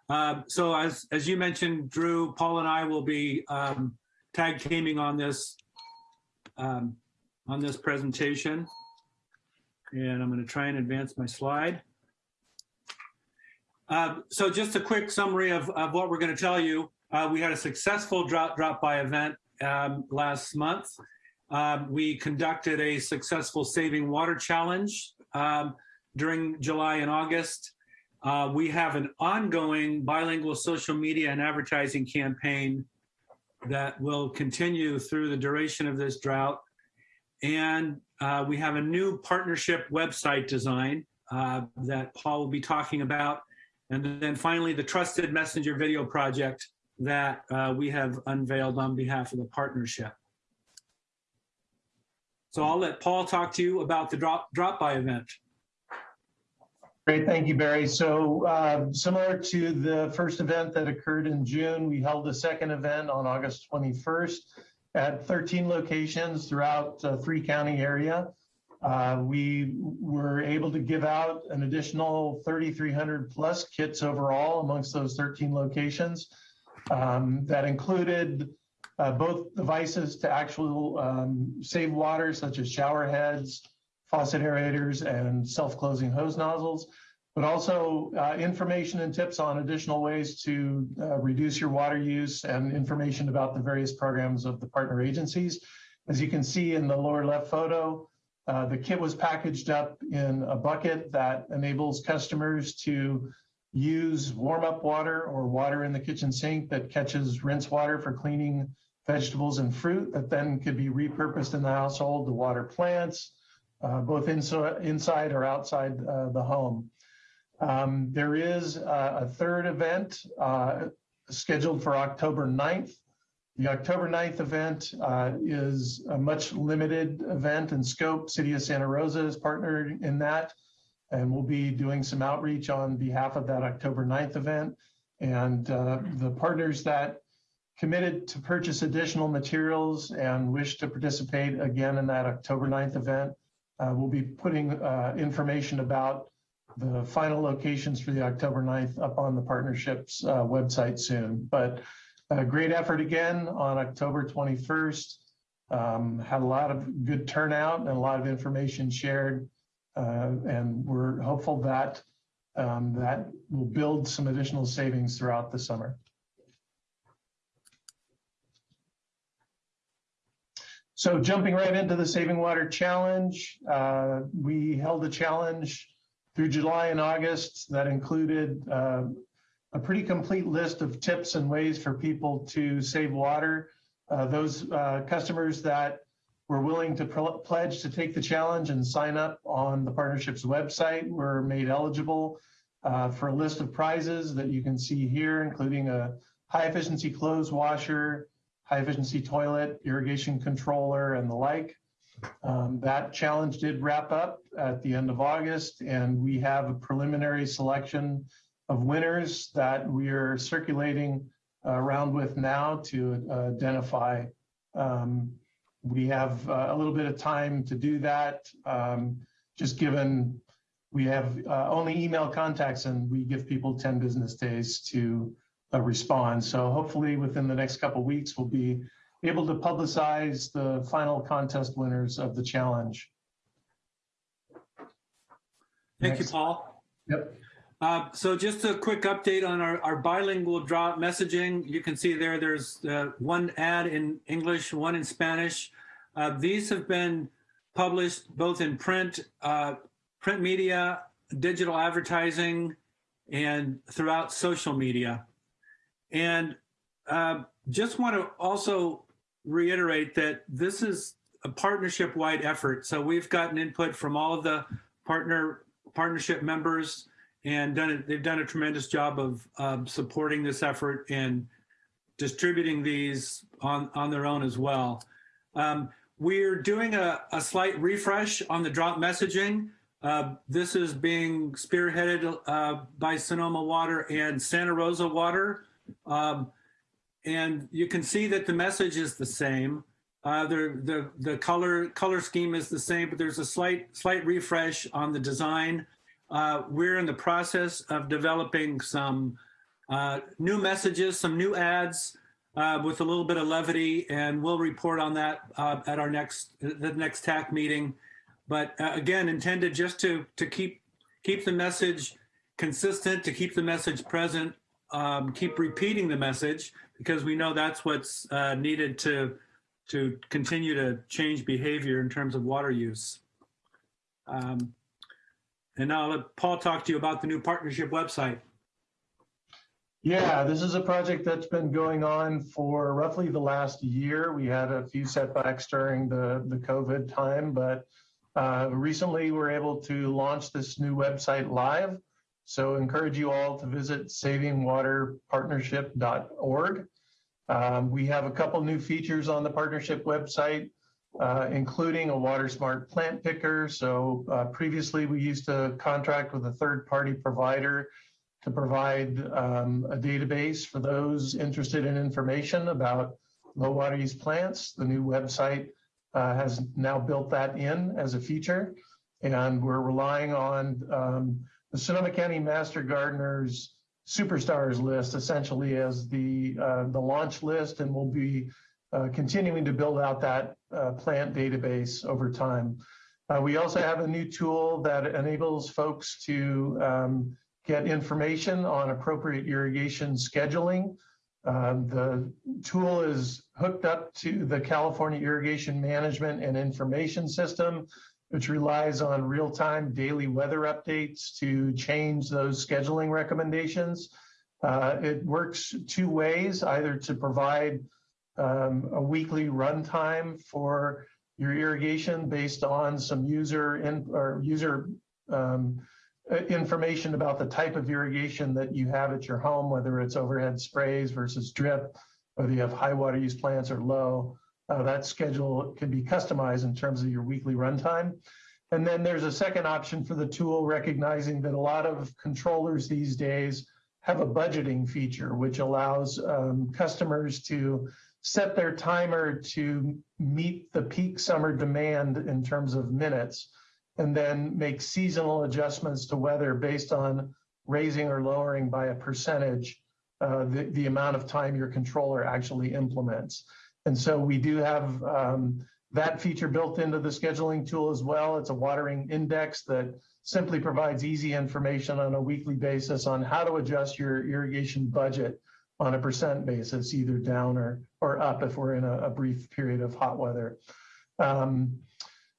Uh, so as as you mentioned, Drew, Paul, and I will be um, tag teaming on this um, on this presentation. And I'm going to try and advance my slide. Uh, so just a quick summary of, of what we're going to tell you. Uh, we had a successful drop drop by event um, last month. Um, we conducted a successful saving water challenge um, during July and August. Uh, we have an ongoing bilingual social media and advertising campaign that will continue through the duration of this drought. And uh, we have a new partnership website design uh, that Paul will be talking about. And then finally, the Trusted Messenger Video Project that uh, we have unveiled on behalf of the partnership. So I'll let Paul talk to you about the drop, drop by event. Great, thank you, Barry. So uh, similar to the first event that occurred in June, we held a second event on August 21st at 13 locations throughout the three county area. Uh, we were able to give out an additional 3,300 plus kits overall amongst those 13 locations. Um, that included uh, both devices to actual um, save water, such as shower heads, faucet aerators, and self-closing hose nozzles, but also uh, information and tips on additional ways to uh, reduce your water use and information about the various programs of the partner agencies. As you can see in the lower left photo, uh, the kit was packaged up in a bucket that enables customers to use warm up water or water in the kitchen sink that catches rinse water for cleaning vegetables and fruit that then could be repurposed in the household to water plants, uh, both inside, inside or outside uh, the home. Um, there is uh, a third event uh, scheduled for October 9th. The October 9th event uh, is a much limited event in scope. City of Santa Rosa is partnered in that, and we'll be doing some outreach on behalf of that October 9th event. And the partners that committed to purchase additional materials and wish to participate again in that October 9th event, uh, we'll be putting uh, information about the final locations for the October 9th up on the partnership's uh, website soon. But a great effort again on October 21st. Um, had a lot of good turnout and a lot of information shared. Uh, and we're hopeful that um, that will build some additional savings throughout the summer. So jumping right into the Saving Water Challenge, uh, we held a challenge through July and August that included uh, a pretty complete list of tips and ways for people to save water. Uh, those uh, customers that were willing to pledge to take the challenge and sign up on the partnership's website were made eligible uh, for a list of prizes that you can see here, including a high efficiency clothes washer, high efficiency toilet, irrigation controller, and the like. Um, that challenge did wrap up at the end of August, and we have a preliminary selection of winners that we are circulating uh, around with now to uh, identify. Um, we have uh, a little bit of time to do that, um, just given we have uh, only email contacts and we give people 10 business days to uh, respond. So hopefully within the next couple weeks, we'll be able to publicize the final contest winners of the challenge. Thank Next. you, Paul. Yep. Uh, so just a quick update on our, our bilingual drop messaging. You can see there, there's uh, one ad in English, one in Spanish. Uh, these have been published both in print, uh, print media, digital advertising, and throughout social media. And uh, just want to also reiterate that this is a partnership-wide effort. So we've gotten input from all of the partner partnership members and done it, they've done a tremendous job of um, supporting this effort and distributing these on, on their own as well. Um, we're doing a, a, slight refresh on the drop messaging. Uh, this is being spearheaded uh, by Sonoma Water and Santa Rosa Water. Um, and you can see that the message is the same. Uh, the, the, the color, color scheme is the same, but there's a slight, slight refresh on the design. Uh, we're in the process of developing some uh, new messages, some new ads uh, with a little bit of levity, and we'll report on that uh, at our next the next TAC meeting. But uh, again, intended just to to keep keep the message consistent, to keep the message present, um, keep repeating the message because we know that's what's uh, needed to to continue to change behavior in terms of water use. Um, and now I'll let Paul talk to you about the new partnership website. Yeah, this is a project that's been going on for roughly the last year. We had a few setbacks during the, the COVID time, but uh, recently we're able to launch this new website live. So encourage you all to visit savingwaterpartnership.org. Um, we have a couple new features on the partnership website, uh, including a water smart plant picker. So uh, previously we used to contract with a third party provider to provide um, a database for those interested in information about low water use plants. The new website uh, has now built that in as a feature. And we're relying on um, the Sonoma County Master Gardeners Superstars list essentially as the, uh, the launch list and we'll be uh, continuing to build out that uh, plant database over time. Uh, we also have a new tool that enables folks to um, get information on appropriate irrigation scheduling. Um, the tool is hooked up to the California Irrigation Management and Information System, which relies on real-time daily weather updates to change those scheduling recommendations. Uh, it works two ways, either to provide um, a weekly runtime for your irrigation based on some user in, or user um, uh, information about the type of irrigation that you have at your home, whether it's overhead sprays versus drip, whether you have high water use plants or low. Uh, that schedule can be customized in terms of your weekly runtime. And then there's a second option for the tool, recognizing that a lot of controllers these days have a budgeting feature, which allows um, customers to set their timer to meet the peak summer demand in terms of minutes and then make seasonal adjustments to weather based on raising or lowering by a percentage uh, the, the amount of time your controller actually implements. And so we do have um, that feature built into the scheduling tool as well. It's a watering index that simply provides easy information on a weekly basis on how to adjust your irrigation budget on a percent basis, either down or, or up if we're in a, a brief period of hot weather. Um,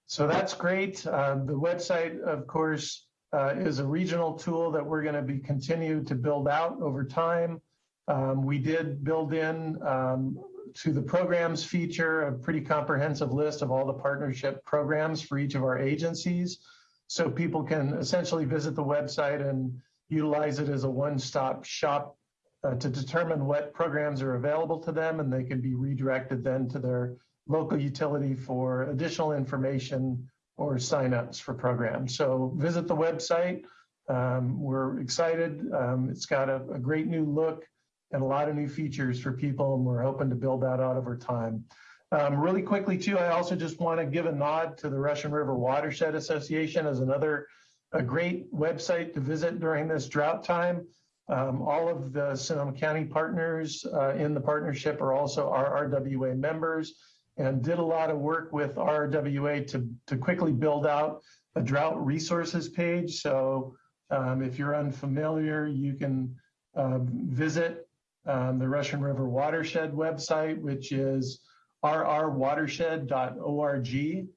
so that's great. Uh, the website, of course, uh, is a regional tool that we're going to be continued to build out over time. Um, we did build in um, to the programs feature a pretty comprehensive list of all the partnership programs for each of our agencies. So people can essentially visit the website and utilize it as a one-stop shop uh, to determine what programs are available to them and they can be redirected then to their local utility for additional information or signups for programs. So visit the website. Um, we're excited. Um, it's got a, a, great new look and a lot of new features for people, and we're hoping to build that out over time. Um, really quickly, too, I also just want to give a nod to the Russian River Watershed Association as another a great website to visit during this drought time. Um, all of the Sonoma County partners uh, in the partnership are also our RWA members and did a lot of work with RWA to, to quickly build out a drought resources page. So um, if you're unfamiliar, you can uh, visit um, the Russian River Watershed website, which is rrwatershed.org.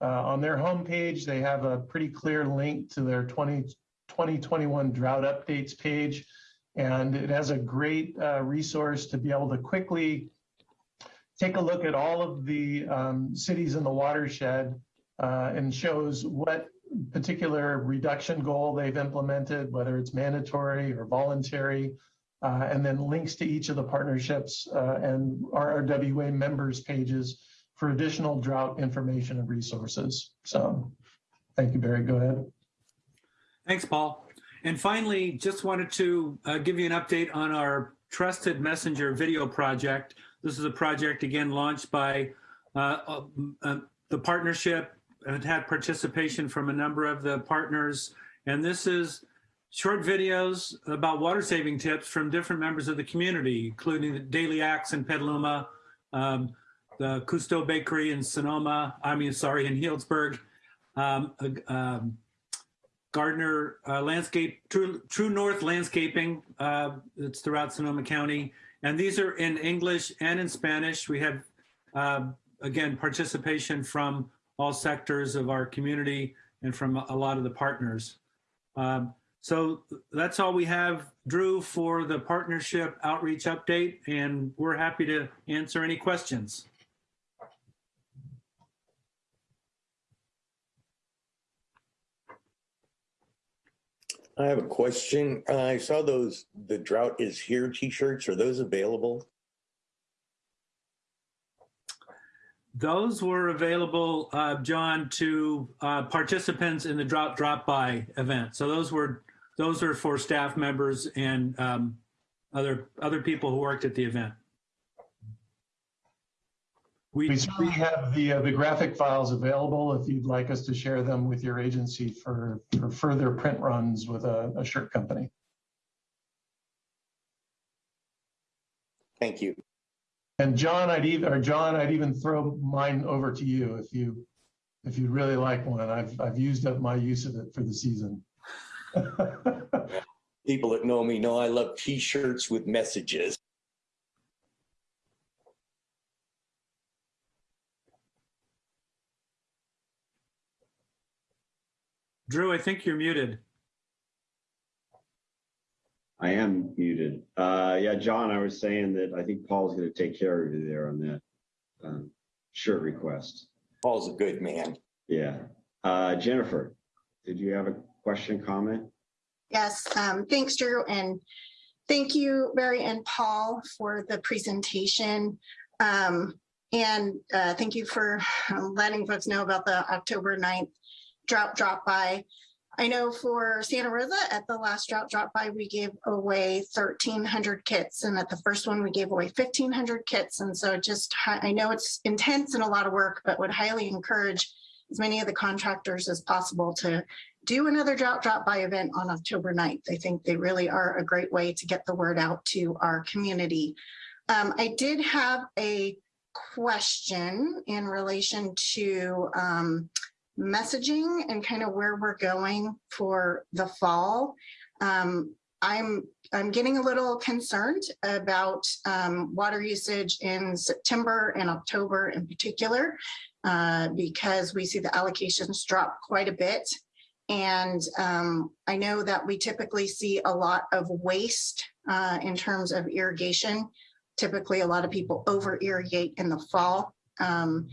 Uh, on their homepage, they have a pretty clear link to their 20, 2021 drought updates page. And it has a great uh, resource to be able to quickly take a look at all of the um, cities in the watershed uh, and shows what particular reduction goal they've implemented, whether it's mandatory or voluntary, uh, and then links to each of the partnerships uh, and RRWA members pages for additional drought information and resources. So thank you, Barry. Go ahead. Thanks, Paul. And finally, just wanted to uh, give you an update on our Trusted Messenger video project. This is a project, again, launched by uh, uh, uh, the partnership. It had participation from a number of the partners. And this is short videos about water saving tips from different members of the community, including the Daily Acts in Petaluma, um, the Costeaux Bakery in Sonoma, I mean, sorry, in Healdsburg, um, um, Gardner uh, Landscape, True, True North Landscaping. Uh, it's throughout Sonoma County. And these are in English and in Spanish. We have, uh, again, participation from all sectors of our community and from a lot of the partners. Um, so that's all we have, Drew, for the partnership outreach update, and we're happy to answer any questions. I have a question. Uh, I saw those, the drought is here t-shirts. Are those available? Those were available, uh, John, to uh, participants in the Drop Drop By event. So those were those are for staff members and um, other other people who worked at the event. We certainly have the, uh, the graphic files available if you'd like us to share them with your agency for, for further print runs with a, a shirt company. Thank you. And John, I'd even, or John, I'd even throw mine over to you if you, if you'd really like one. I've, I've used up my use of it for the season. *laughs* People that know me know I love t-shirts with messages. Drew, I think you're muted. I am muted. Uh, yeah, John, I was saying that I think Paul's going to take care of you there on that um, shirt request. Paul's a good man. Yeah. Uh, Jennifer, did you have a question, comment? Yes, um, thanks, Drew, and thank you, Barry and Paul, for the presentation. Um, and uh, thank you for letting folks know about the October 9th drought drop by. I know for Santa Rosa at the last drought drop by, we gave away 1,300 kits. And at the first one, we gave away 1,500 kits. And so just, I know it's intense and a lot of work, but would highly encourage as many of the contractors as possible to do another drought drop by event on October 9th. I think they really are a great way to get the word out to our community. Um, I did have a question in relation to um, messaging and kind of where we're going for the fall. Um, I'm I'm getting a little concerned about um, water usage in September and October in particular, uh, because we see the allocations drop quite a bit. And um, I know that we typically see a lot of waste uh, in terms of irrigation. Typically, a lot of people over irrigate in the fall. Um,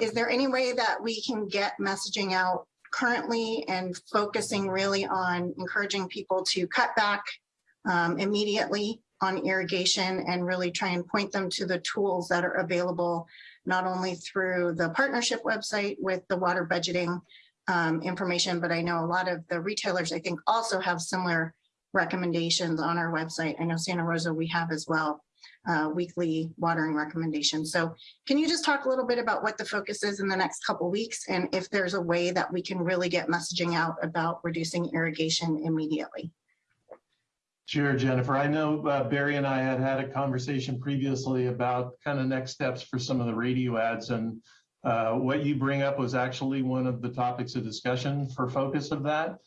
is there any way that we can get messaging out currently and focusing really on encouraging people to cut back um, immediately on irrigation and really try and point them to the tools that are available, not only through the partnership website with the water budgeting um, information, but I know a lot of the retailers, I think also have similar recommendations on our website. I know Santa Rosa, we have as well uh, weekly watering recommendations. So can you just talk a little bit about what the focus is in the next couple weeks and if there's a way that we can really get messaging out about reducing irrigation immediately? Sure, Jennifer. I know uh, Barry and I had had a conversation previously about kind of next steps for some of the radio ads and uh, what you bring up was actually one of the topics of discussion for focus of that.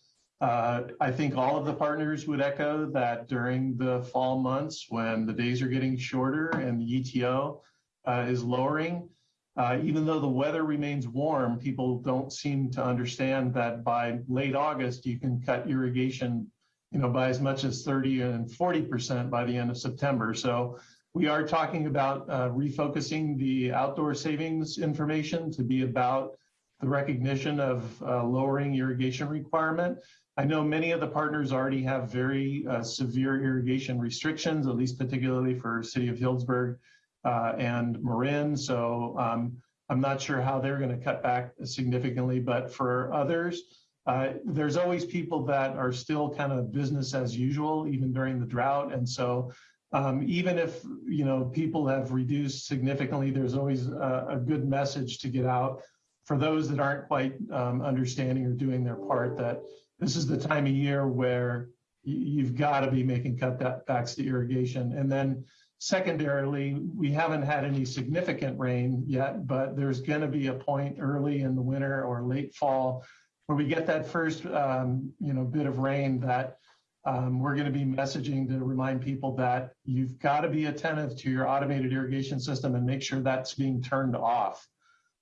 Uh, I think all of the partners would echo that during the fall months when the days are getting shorter and the ETO uh, is lowering, uh, even though the weather remains warm, people don't seem to understand that by late August, you can cut irrigation you know, by as much as 30 and 40% by the end of September. So we are talking about uh, refocusing the outdoor savings information to be about the recognition of uh, lowering irrigation requirement. I know many of the partners already have very uh, severe irrigation restrictions, at least particularly for City of Healdsburg uh, and Marin. So um, I'm not sure how they're going to cut back significantly, but for others, uh, there's always people that are still kind of business as usual, even during the drought. And so um, even if you know people have reduced significantly, there's always a, a good message to get out for those that aren't quite um, understanding or doing their part that this is the time of year where you've got to be making cutbacks to irrigation. And then secondarily, we haven't had any significant rain yet, but there's going to be a point early in the winter or late fall where we get that first, um, you know, bit of rain that um, we're going to be messaging to remind people that you've got to be attentive to your automated irrigation system and make sure that's being turned off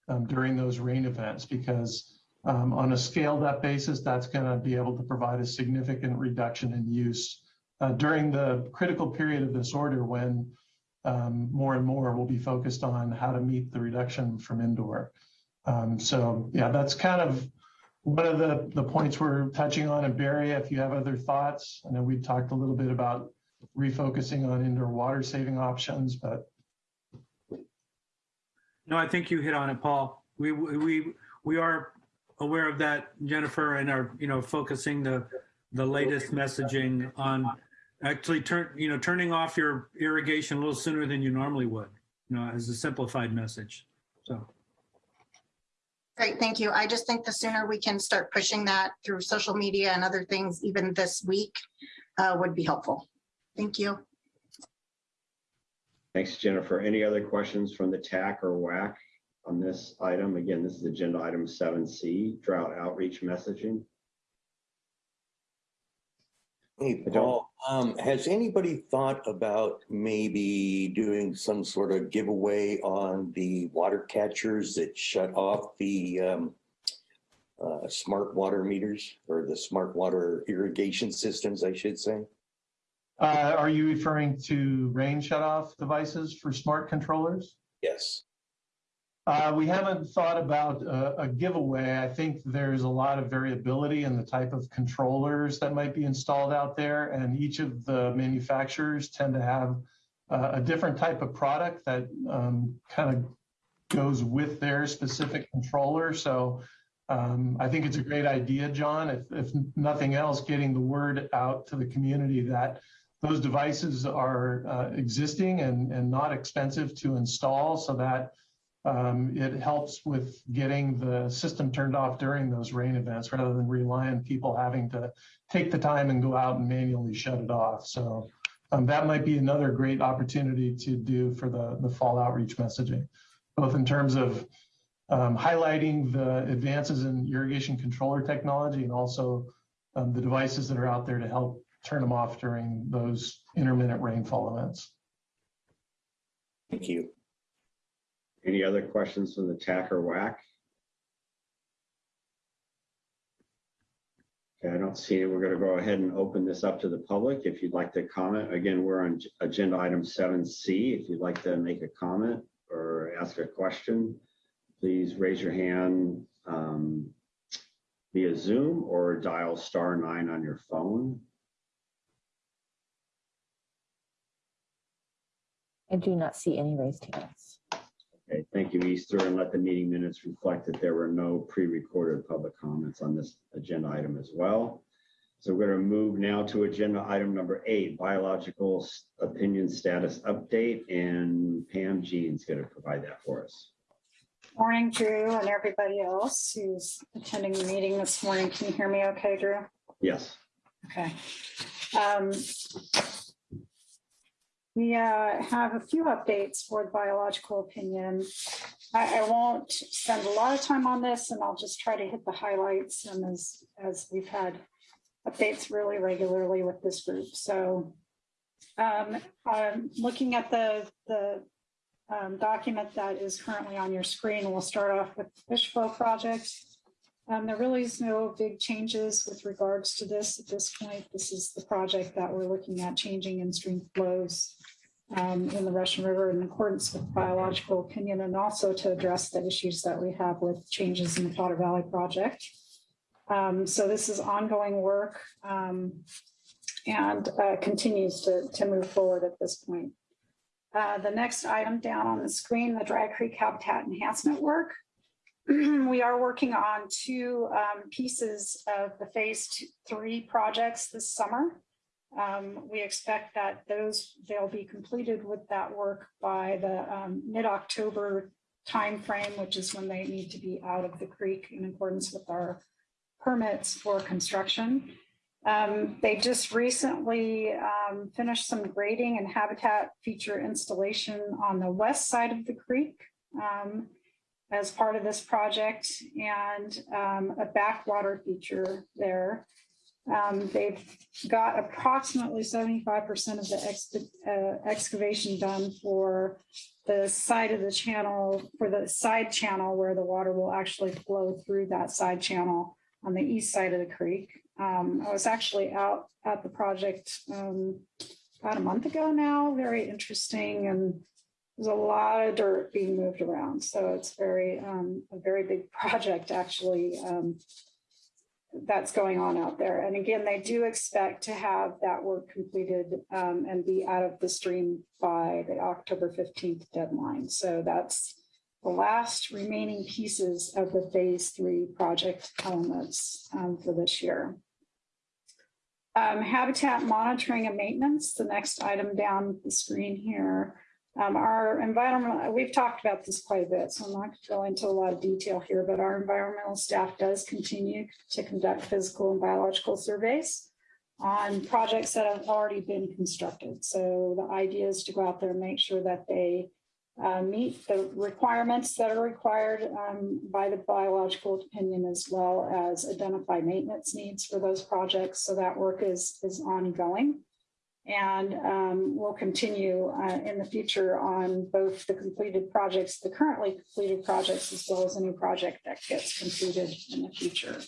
um, during those rain events because um, on a scaled up basis, that's going to be able to provide a significant reduction in use uh, during the critical period of this order when um, more and more will be focused on how to meet the reduction from indoor. Um, so yeah, that's kind of one of the, the points we're touching on. And Barry, if you have other thoughts, I know we talked a little bit about refocusing on indoor water saving options, but No, I think you hit on it, Paul. We, we, we are aware of that, Jennifer, and are, you know, focusing the, the latest messaging on actually turn, you know, turning off your irrigation a little sooner than you normally would, you know, as a simplified message. So. Great, thank you. I just think the sooner we can start pushing that through social media and other things, even this week, uh, would be helpful. Thank you. Thanks, Jennifer. Any other questions from the TAC or WAC on this item? Again, this is agenda item seven C, drought outreach messaging. Hey, Paul, um, has anybody thought about maybe doing some sort of giveaway on the water catchers that shut off the um, uh, smart water meters or the smart water irrigation systems, I should say? uh, are you referring to rain shutoff devices for smart controllers? Yes. Uh, we haven't thought about a, a giveaway. I think there's a lot of variability in the type of controllers that might be installed out there, and each of the manufacturers tend to have uh, a different type of product that um, kind of goes with their specific controller. So um, I think it's a great idea, John. If, if nothing else, getting the word out to the community that those devices are uh, existing and, and not expensive to install so that um, it helps with getting the system turned off during those rain events rather than rely on people having to take the time and go out and manually shut it off. So um, that might be another great opportunity to do for the, the fall outreach messaging, both in terms of um, highlighting the advances in irrigation controller technology and also um, the devices that are out there to help turn them off during those intermittent rainfall events. Thank you. Any other questions from the TAC or WAC? Okay, I don't see it. We're going to go ahead and open this up to the public. If you'd like to comment, again, we're on agenda item seven C. If you'd like to make a comment or ask a question, please raise your hand um, via Zoom or dial star nine on your phone. I do not see any raised hands. Okay, thank you, Easter, and let the meeting minutes reflect that there were no pre-recorded public comments on this agenda item as well. So we're going to move now to agenda item number eight, biological opinion status update, and Pam Jeane's going to provide that for us. Morning, Drew, and everybody else who's attending the meeting this morning. Can you hear me okay, Drew? Yes. Okay. Um, we uh, have a few updates for the biological opinion. I, I, won't spend a lot of time on this and I'll just try to hit the highlights and as, as we've had updates really regularly with this group. So um, I'm looking at the, the um, document that is currently on your screen. We'll start off with the fish flow project. Um, there really is no big changes with regards to this at this point. This is the project that we're looking at changing in stream flows um, in the Russian River in accordance with biological opinion and also to address the issues that we have with changes in the Potter Valley project. Um, so this is ongoing work um, and uh, continues to, to move forward at this point. Uh, the next item down on the screen, the Dry Creek Habitat Enhancement work. *clears throat* we are working on two um, pieces of the phase two, three projects this summer. Um, we expect that those they'll be completed with that work by the um, mid-October timeframe, which is when they need to be out of the creek in accordance with our permits for construction. Um, they just recently um, finished some grading and habitat feature installation on the west side of the creek. As part of this project and um, a backwater feature there. Um, They've got approximately 75% of the uh, excavation done for the side of the channel, for the side channel where the water will actually flow through that side channel on the east side of the creek. Um, I was actually out at the project um, about a month ago now, very interesting and there's a lot of dirt being moved around. So it's very, um, a very big *laughs* project actually um, that's going on out there. And again, they do expect to have that work completed um, and be out of the stream by the October 15th deadline. So that's the last remaining pieces of the phase three project elements um, for this year. Um, habitat monitoring and maintenance, the next item down the screen here. Um, our environment, we've talked about this quite a bit, so I'm not going to go into a lot of detail here, but our environmental staff does continue to conduct physical and biological surveys on projects that have already been constructed. So the idea is to go out there and make sure that they uh, meet the requirements that are required um, by the biological opinion as well as identify maintenance needs for those projects. So that work is, is ongoing and um, will continue uh, in the future on both the completed projects, the currently completed projects, as well as a new project that gets completed in the future.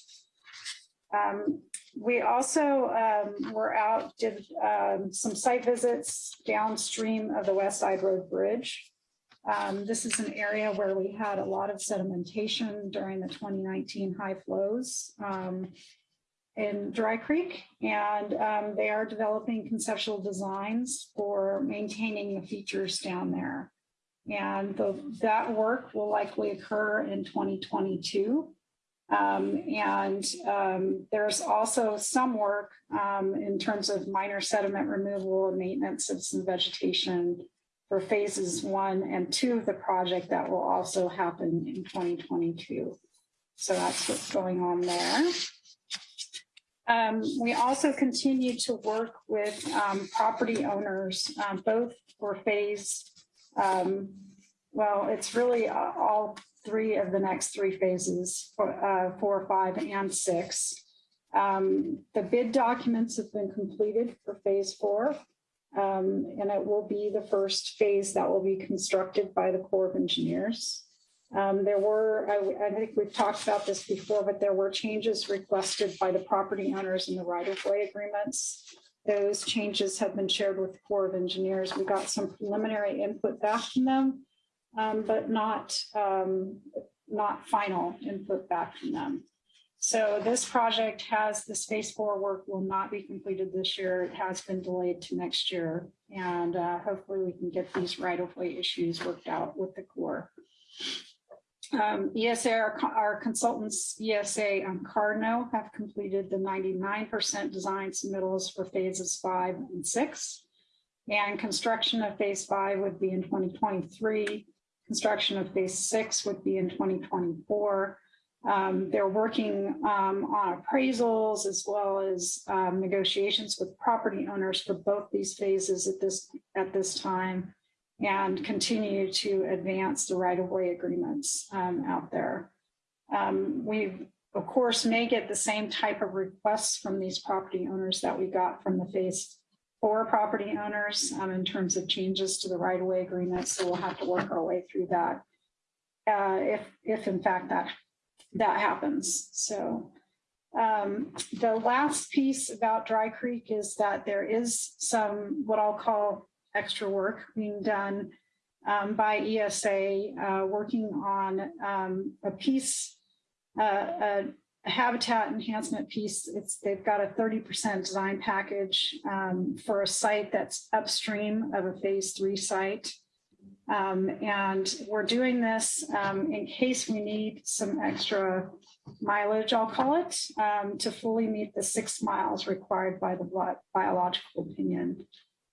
Um, we also um, were out, did um, some site visits downstream of the West Side Road Bridge. Um, this is an area where we had a lot of sedimentation during the 2019 high flows. In Dry Creek, and um, they are developing conceptual designs for maintaining the features down there. And the, that work will likely occur in 2022. Um, and um, there's also some work um, in terms of minor sediment removal and maintenance of some vegetation for phases one and two of the project that will also happen in 2022. So that's what's going on there. Um, we also continue to work with um, property owners, um, both for phase, um, well, it's really uh, all three of the next three phases, for, uh, four, five, and six. Um, the bid documents have been completed for phase four, um, and it will be the first phase that will be constructed by the Corps of Engineers. Um, there were, I, I, think we've talked about this before, but there were changes requested by the property owners in the right-of-way agreements. Those changes have been shared with the Corps of Engineers. We got some preliminary input back from them, um, but not, um, not final input back from them. So this project has, the Phase Four work will not be completed this year. It has been delayed to next year. And uh, hopefully we can get these right-of-way issues worked out with the Corps. Um, ESA, our, our, consultants, ESA and Cardno have completed the 99% design submittals for phases five and six. And construction of phase five would be in 2023. Construction of phase six would be in 2024. Um, they're working um, on appraisals as well as um, negotiations with property owners for both these phases at this at this time and continue to advance the right-of-way agreements um, out there. Um, we, of course, may get the same type of requests from these property owners that we got from the phase four property owners um, in terms of changes to the right-of-way agreements. So we'll have to work our way through that uh, if, if in fact that, that happens. So um, the last piece about Dry Creek is that there is some what I'll call extra work being done um, by ESA, uh, working on um, a piece, uh, a, habitat enhancement piece. It's they've got a 30% design package um, for a site that's upstream of a phase three site. Um, and we're doing this um, in case we need some extra mileage, I'll call it, um, to fully meet the six miles required by the biological opinion.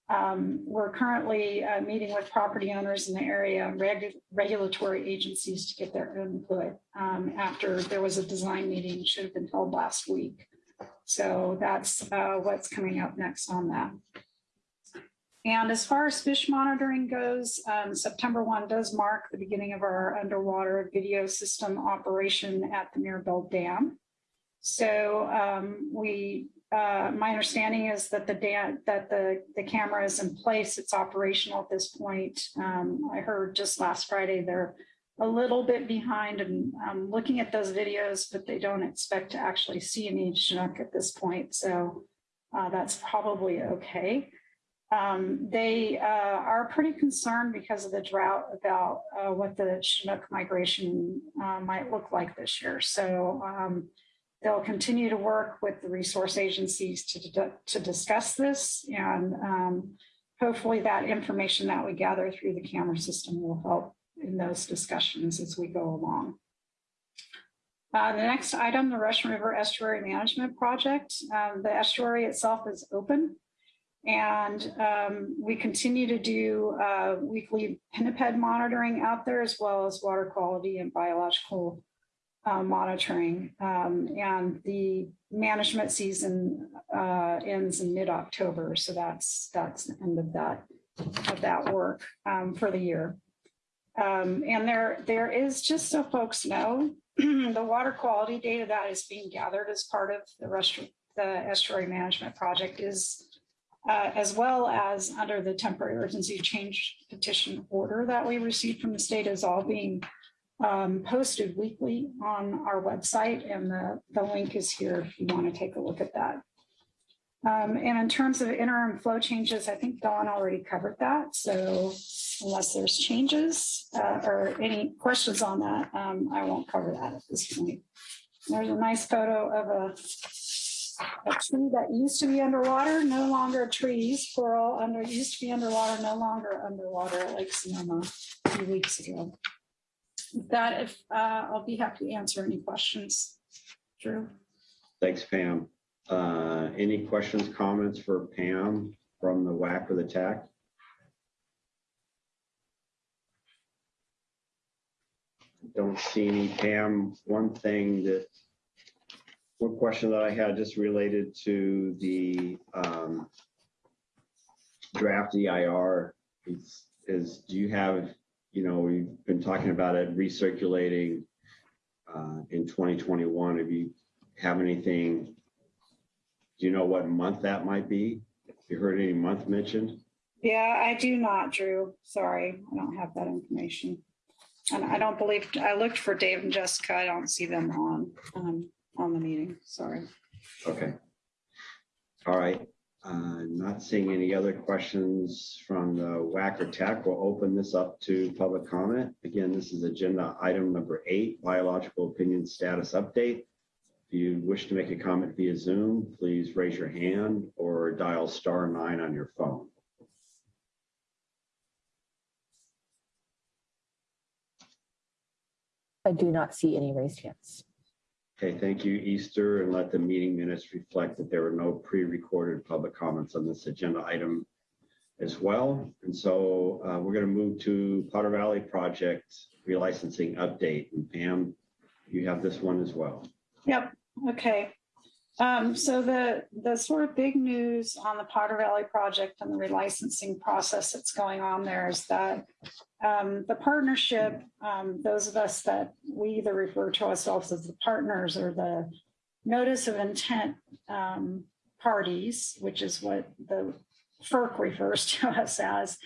Um, we're currently uh, meeting with property owners in the area, reg regulatory agencies to get their input um, after there was a design meeting, should have been held last week. So that's uh, what's coming up next on that. And as far as fish monitoring goes, um, September 1 does mark the beginning of our underwater video system operation at the Mirabel Dam. So um, we, uh, my understanding is that the that the, the camera is in place. It's operational at this point. Um, I heard just last Friday they're a little bit behind and um, looking at those videos, but they don't expect to actually see any Chinook at this point. So uh, that's probably okay. Um, they uh, are pretty concerned because of the drought about uh, what the Chinook migration uh, might look like this year. So um, they'll continue to work with the resource agencies to, to discuss this and um, hopefully that information that we gather through the camera system will help in those discussions as we go along. Uh, the next item, the Russian River Estuary Management Project. Um, the estuary itself is open and um, we continue to do uh, weekly pinniped monitoring out there as well as water quality and biological uh, monitoring. Um, and the management season uh, ends in mid-October. So that's that's the end of that of that work um, for the year. Um, and there, there is, just so folks know, *clears throat* the water quality data that is being gathered as part of the, rest, the estuary management project is, uh, as well as under the temporary urgency change petition order that we received from the state is all being um, posted weekly on our website. And the, the link is here if you want to take a look at that. Um, and in terms of interim flow changes, I think Don already covered that. So unless there's changes uh, or any questions on that, um, I won't cover that at this point. There's a nice photo of a, a tree that used to be underwater, no longer trees, plural, under used to be underwater, no longer underwater at Lake Sonoma a few weeks ago. That, if uh, I'll be happy to answer any questions. Drew. Thanks, Pam. Uh, any questions, comments for Pam from the WAC or the TAC? Don't see any. Pam, one thing that, one question that I had just related to the um, draft EIR is, is do you have, you know, we've been talking about it recirculating uh, in 2021. Have you have anything do you know what month that might be? You heard any month mentioned? Yeah, I do not, Drew. Sorry, I don't have that information. And I don't believe, I looked for Dave and Jessica. I don't see them on, um, on the meeting. Sorry. Okay. All right. Uh, not seeing any other questions from the WAC or TAC. We'll open this up to public comment. Again, this is agenda item number eight, biological opinion status update. If you wish to make a comment via Zoom, please raise your hand or dial star nine on your phone. I do not see any raised hands. Okay, thank you, Easter, and let the meeting minutes reflect that there were no pre-recorded public comments on this agenda item as well. And so uh, we're going to move to Potter Valley Project relicensing update. And Pam, you have this one as well. Yep. Okay. Um, so the the sort of big news on the Potter Valley project and the relicensing process that's going on there is that um, the partnership, um, those of us that we either refer to ourselves as the partners or the notice of intent um, parties, which is what the FERC refers *laughs* to us as,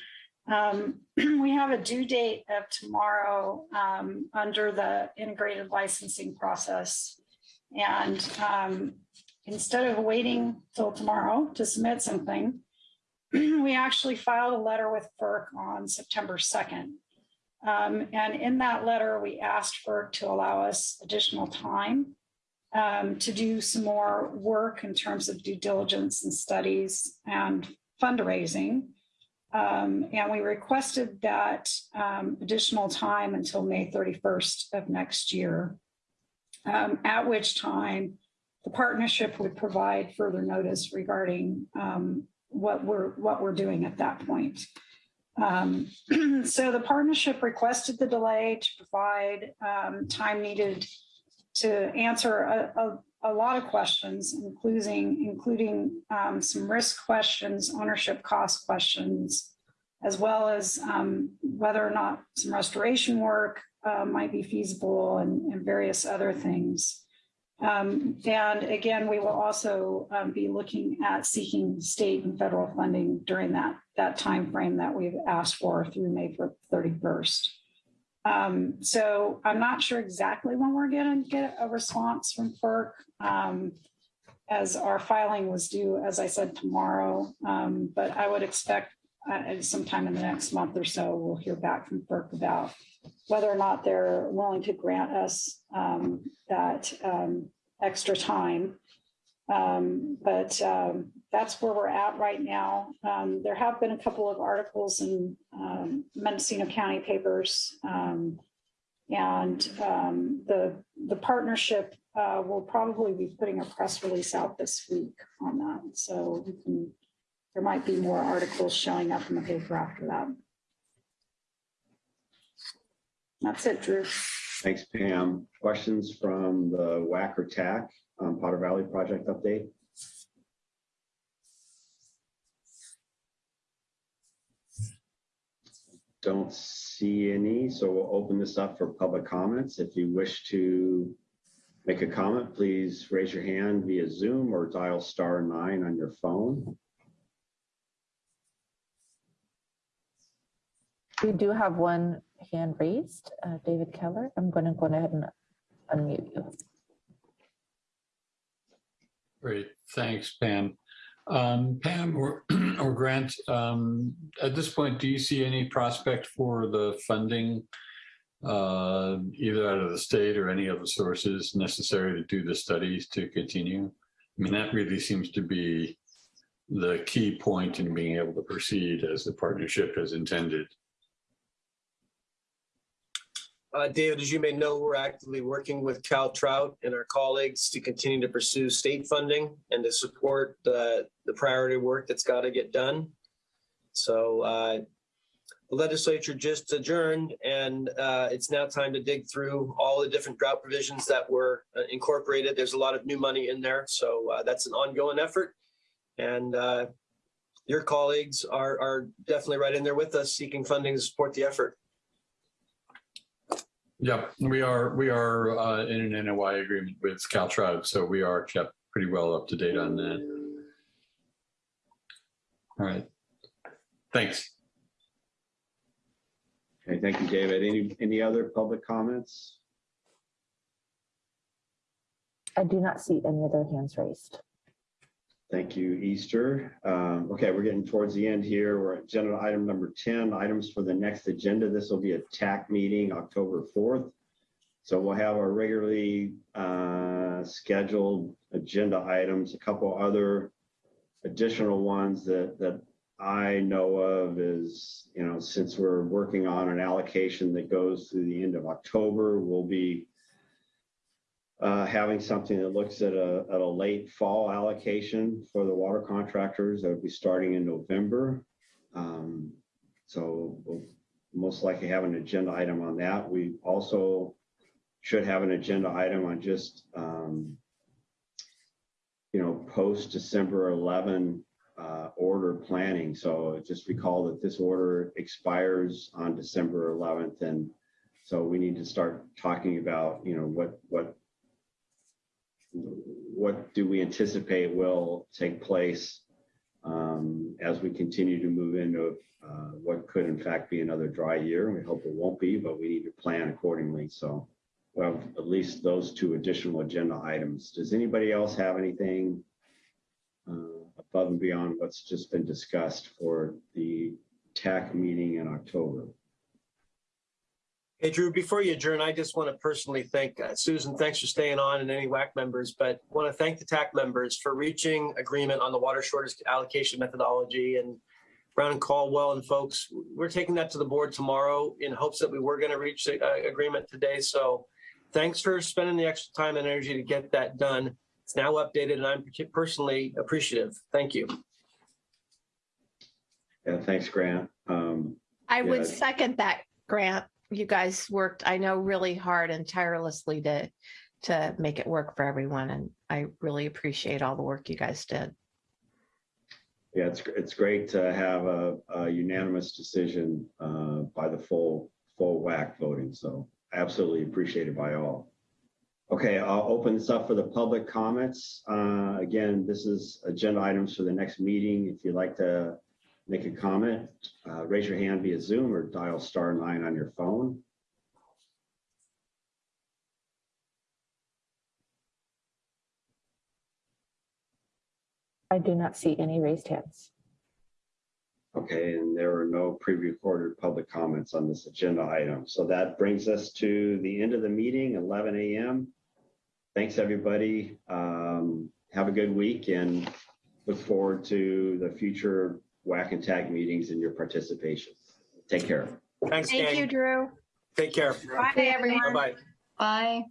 um, *clears throat* we have a due date of tomorrow um, under the integrated licensing process. And um, instead of waiting till tomorrow to submit something, *clears throat* we actually filed a letter with FERC on September 2nd. Um, and in that letter, we asked FERC to allow us additional time um, to do some more work in terms of due diligence and studies and fundraising. Um, and we requested that um, additional time until May 31st of next year, um, at which time the partnership would provide further notice regarding um, what we're what we're doing at that point. Um, *clears throat* so the partnership requested the delay to provide um, time needed to answer a, a, a lot of questions, including, including um, some risk questions, ownership cost questions, as well as um, whether or not some restoration work uh, might be feasible and, and various other things. Um, and again, we will also um, be looking at seeking state and federal funding during that, that time frame that we've asked for through May 31st. Um, so I'm not sure exactly when we're going to get a response from FERC, um, as our filing was due, as I said, tomorrow. Um, but I would expect uh, sometime in the next month or so, we'll hear back from FERC about whether or not they're willing to grant us um, that um, extra time. Um, but um, that's where we're at right now. Um, there have been a couple of articles in um, Mendocino County papers. and the, the partnership uh, will probably be putting a press release out this week on that. So we can, there might be more articles showing up in the paper after that. That's it, Drew. Thanks, Pam. Questions from the WAC or TAC on Potter Valley project update? Don't see any, so we'll open this up for public comments. If you wish to make a comment, please raise your hand via Zoom or dial star nine on your phone. We do have one hand raised, uh, David Keller. I'm going to go ahead and unmute you. Great, thanks, Pam. Um, Pam or, *clears throat* or Grant, um, at this point, do you see any prospect for the funding, uh, either out of the state or any other sources necessary to do the studies to continue? I mean, that really seems to be the key point in being able to proceed as the partnership has intended. Uh, David, as you may know, we're actively working with Cal Trout and our colleagues to continue to pursue state funding and to support the, the priority work that's got to get done. So uh, the legislature just adjourned and uh, it's now time to dig through all the different drought provisions that were uh, incorporated. There's a lot of new money in there. So uh, that's an ongoing effort. And uh, your colleagues are, are definitely right in there with us seeking funding to support the effort. Yep, we are, we are uh, in an NOI agreement with Caltrout, so we are kept pretty well up to date on that. All right, thanks. Okay, thank you, David. Any, any other public comments? I do not see any other hands raised. Thank you, Easter. Um, okay, we're getting towards the end here. We're at agenda item number 10, items for the next agenda. This will be a TAC meeting, October 4th. So we'll have our regularly uh, scheduled agenda items, a couple other additional ones that, that I know of is, you know, since we're working on an allocation that goes through the end of October, we'll be uh, having something that looks at a, at a late fall allocation for the water contractors that would be starting in November. Um, so we'll most likely have an agenda item on that. We also should have an agenda item on just, um, you know, post December 11 uh, order planning. So just recall that this order expires on December 11th. And so we need to start talking about, you know, what, what what do we anticipate will take place um, as we continue to move into uh, what could in fact be another dry year. We hope it won't be, but we need to plan accordingly. So we'll have at least those two additional agenda items. Does anybody else have anything uh, above and beyond what's just been discussed for the TAC meeting in October? Hey, Drew, before you adjourn, I just want to personally thank uh, Susan. Thanks for staying on and any WAC members, but want to thank the TAC members for reaching agreement on the water shortage allocation methodology and Brown and Caldwell and folks. We're taking that to the board tomorrow in hopes that we were going to reach a, a agreement today. So thanks for spending the extra time and energy to get that done. It's now updated and I'm personally appreciative. Thank you. Yeah, thanks, Grant. Um, I would second that, Grant. You guys worked, I know, really hard and tirelessly to to make it work for everyone. And I really appreciate all the work you guys did. Yeah, it's, it's great to have a, a unanimous decision uh, by the full, full WAC voting. So absolutely appreciated by all. Okay, I'll open this up for the public comments. Uh, Again, this is agenda items for the next meeting. If you'd like to make a comment, uh, raise your hand via Zoom or dial star nine on your phone. I do not see any raised hands. Okay, and there are no pre-recorded public comments on this agenda item. So that brings us to the end of the meeting, 11 a.m. Thanks, everybody. Um, Have a good week and look forward to the future WAC and TAC meetings and your participation. Take care. Thanks, Thank gang. you, Drew. Take care. Bye, everyone. Bye-bye. Bye.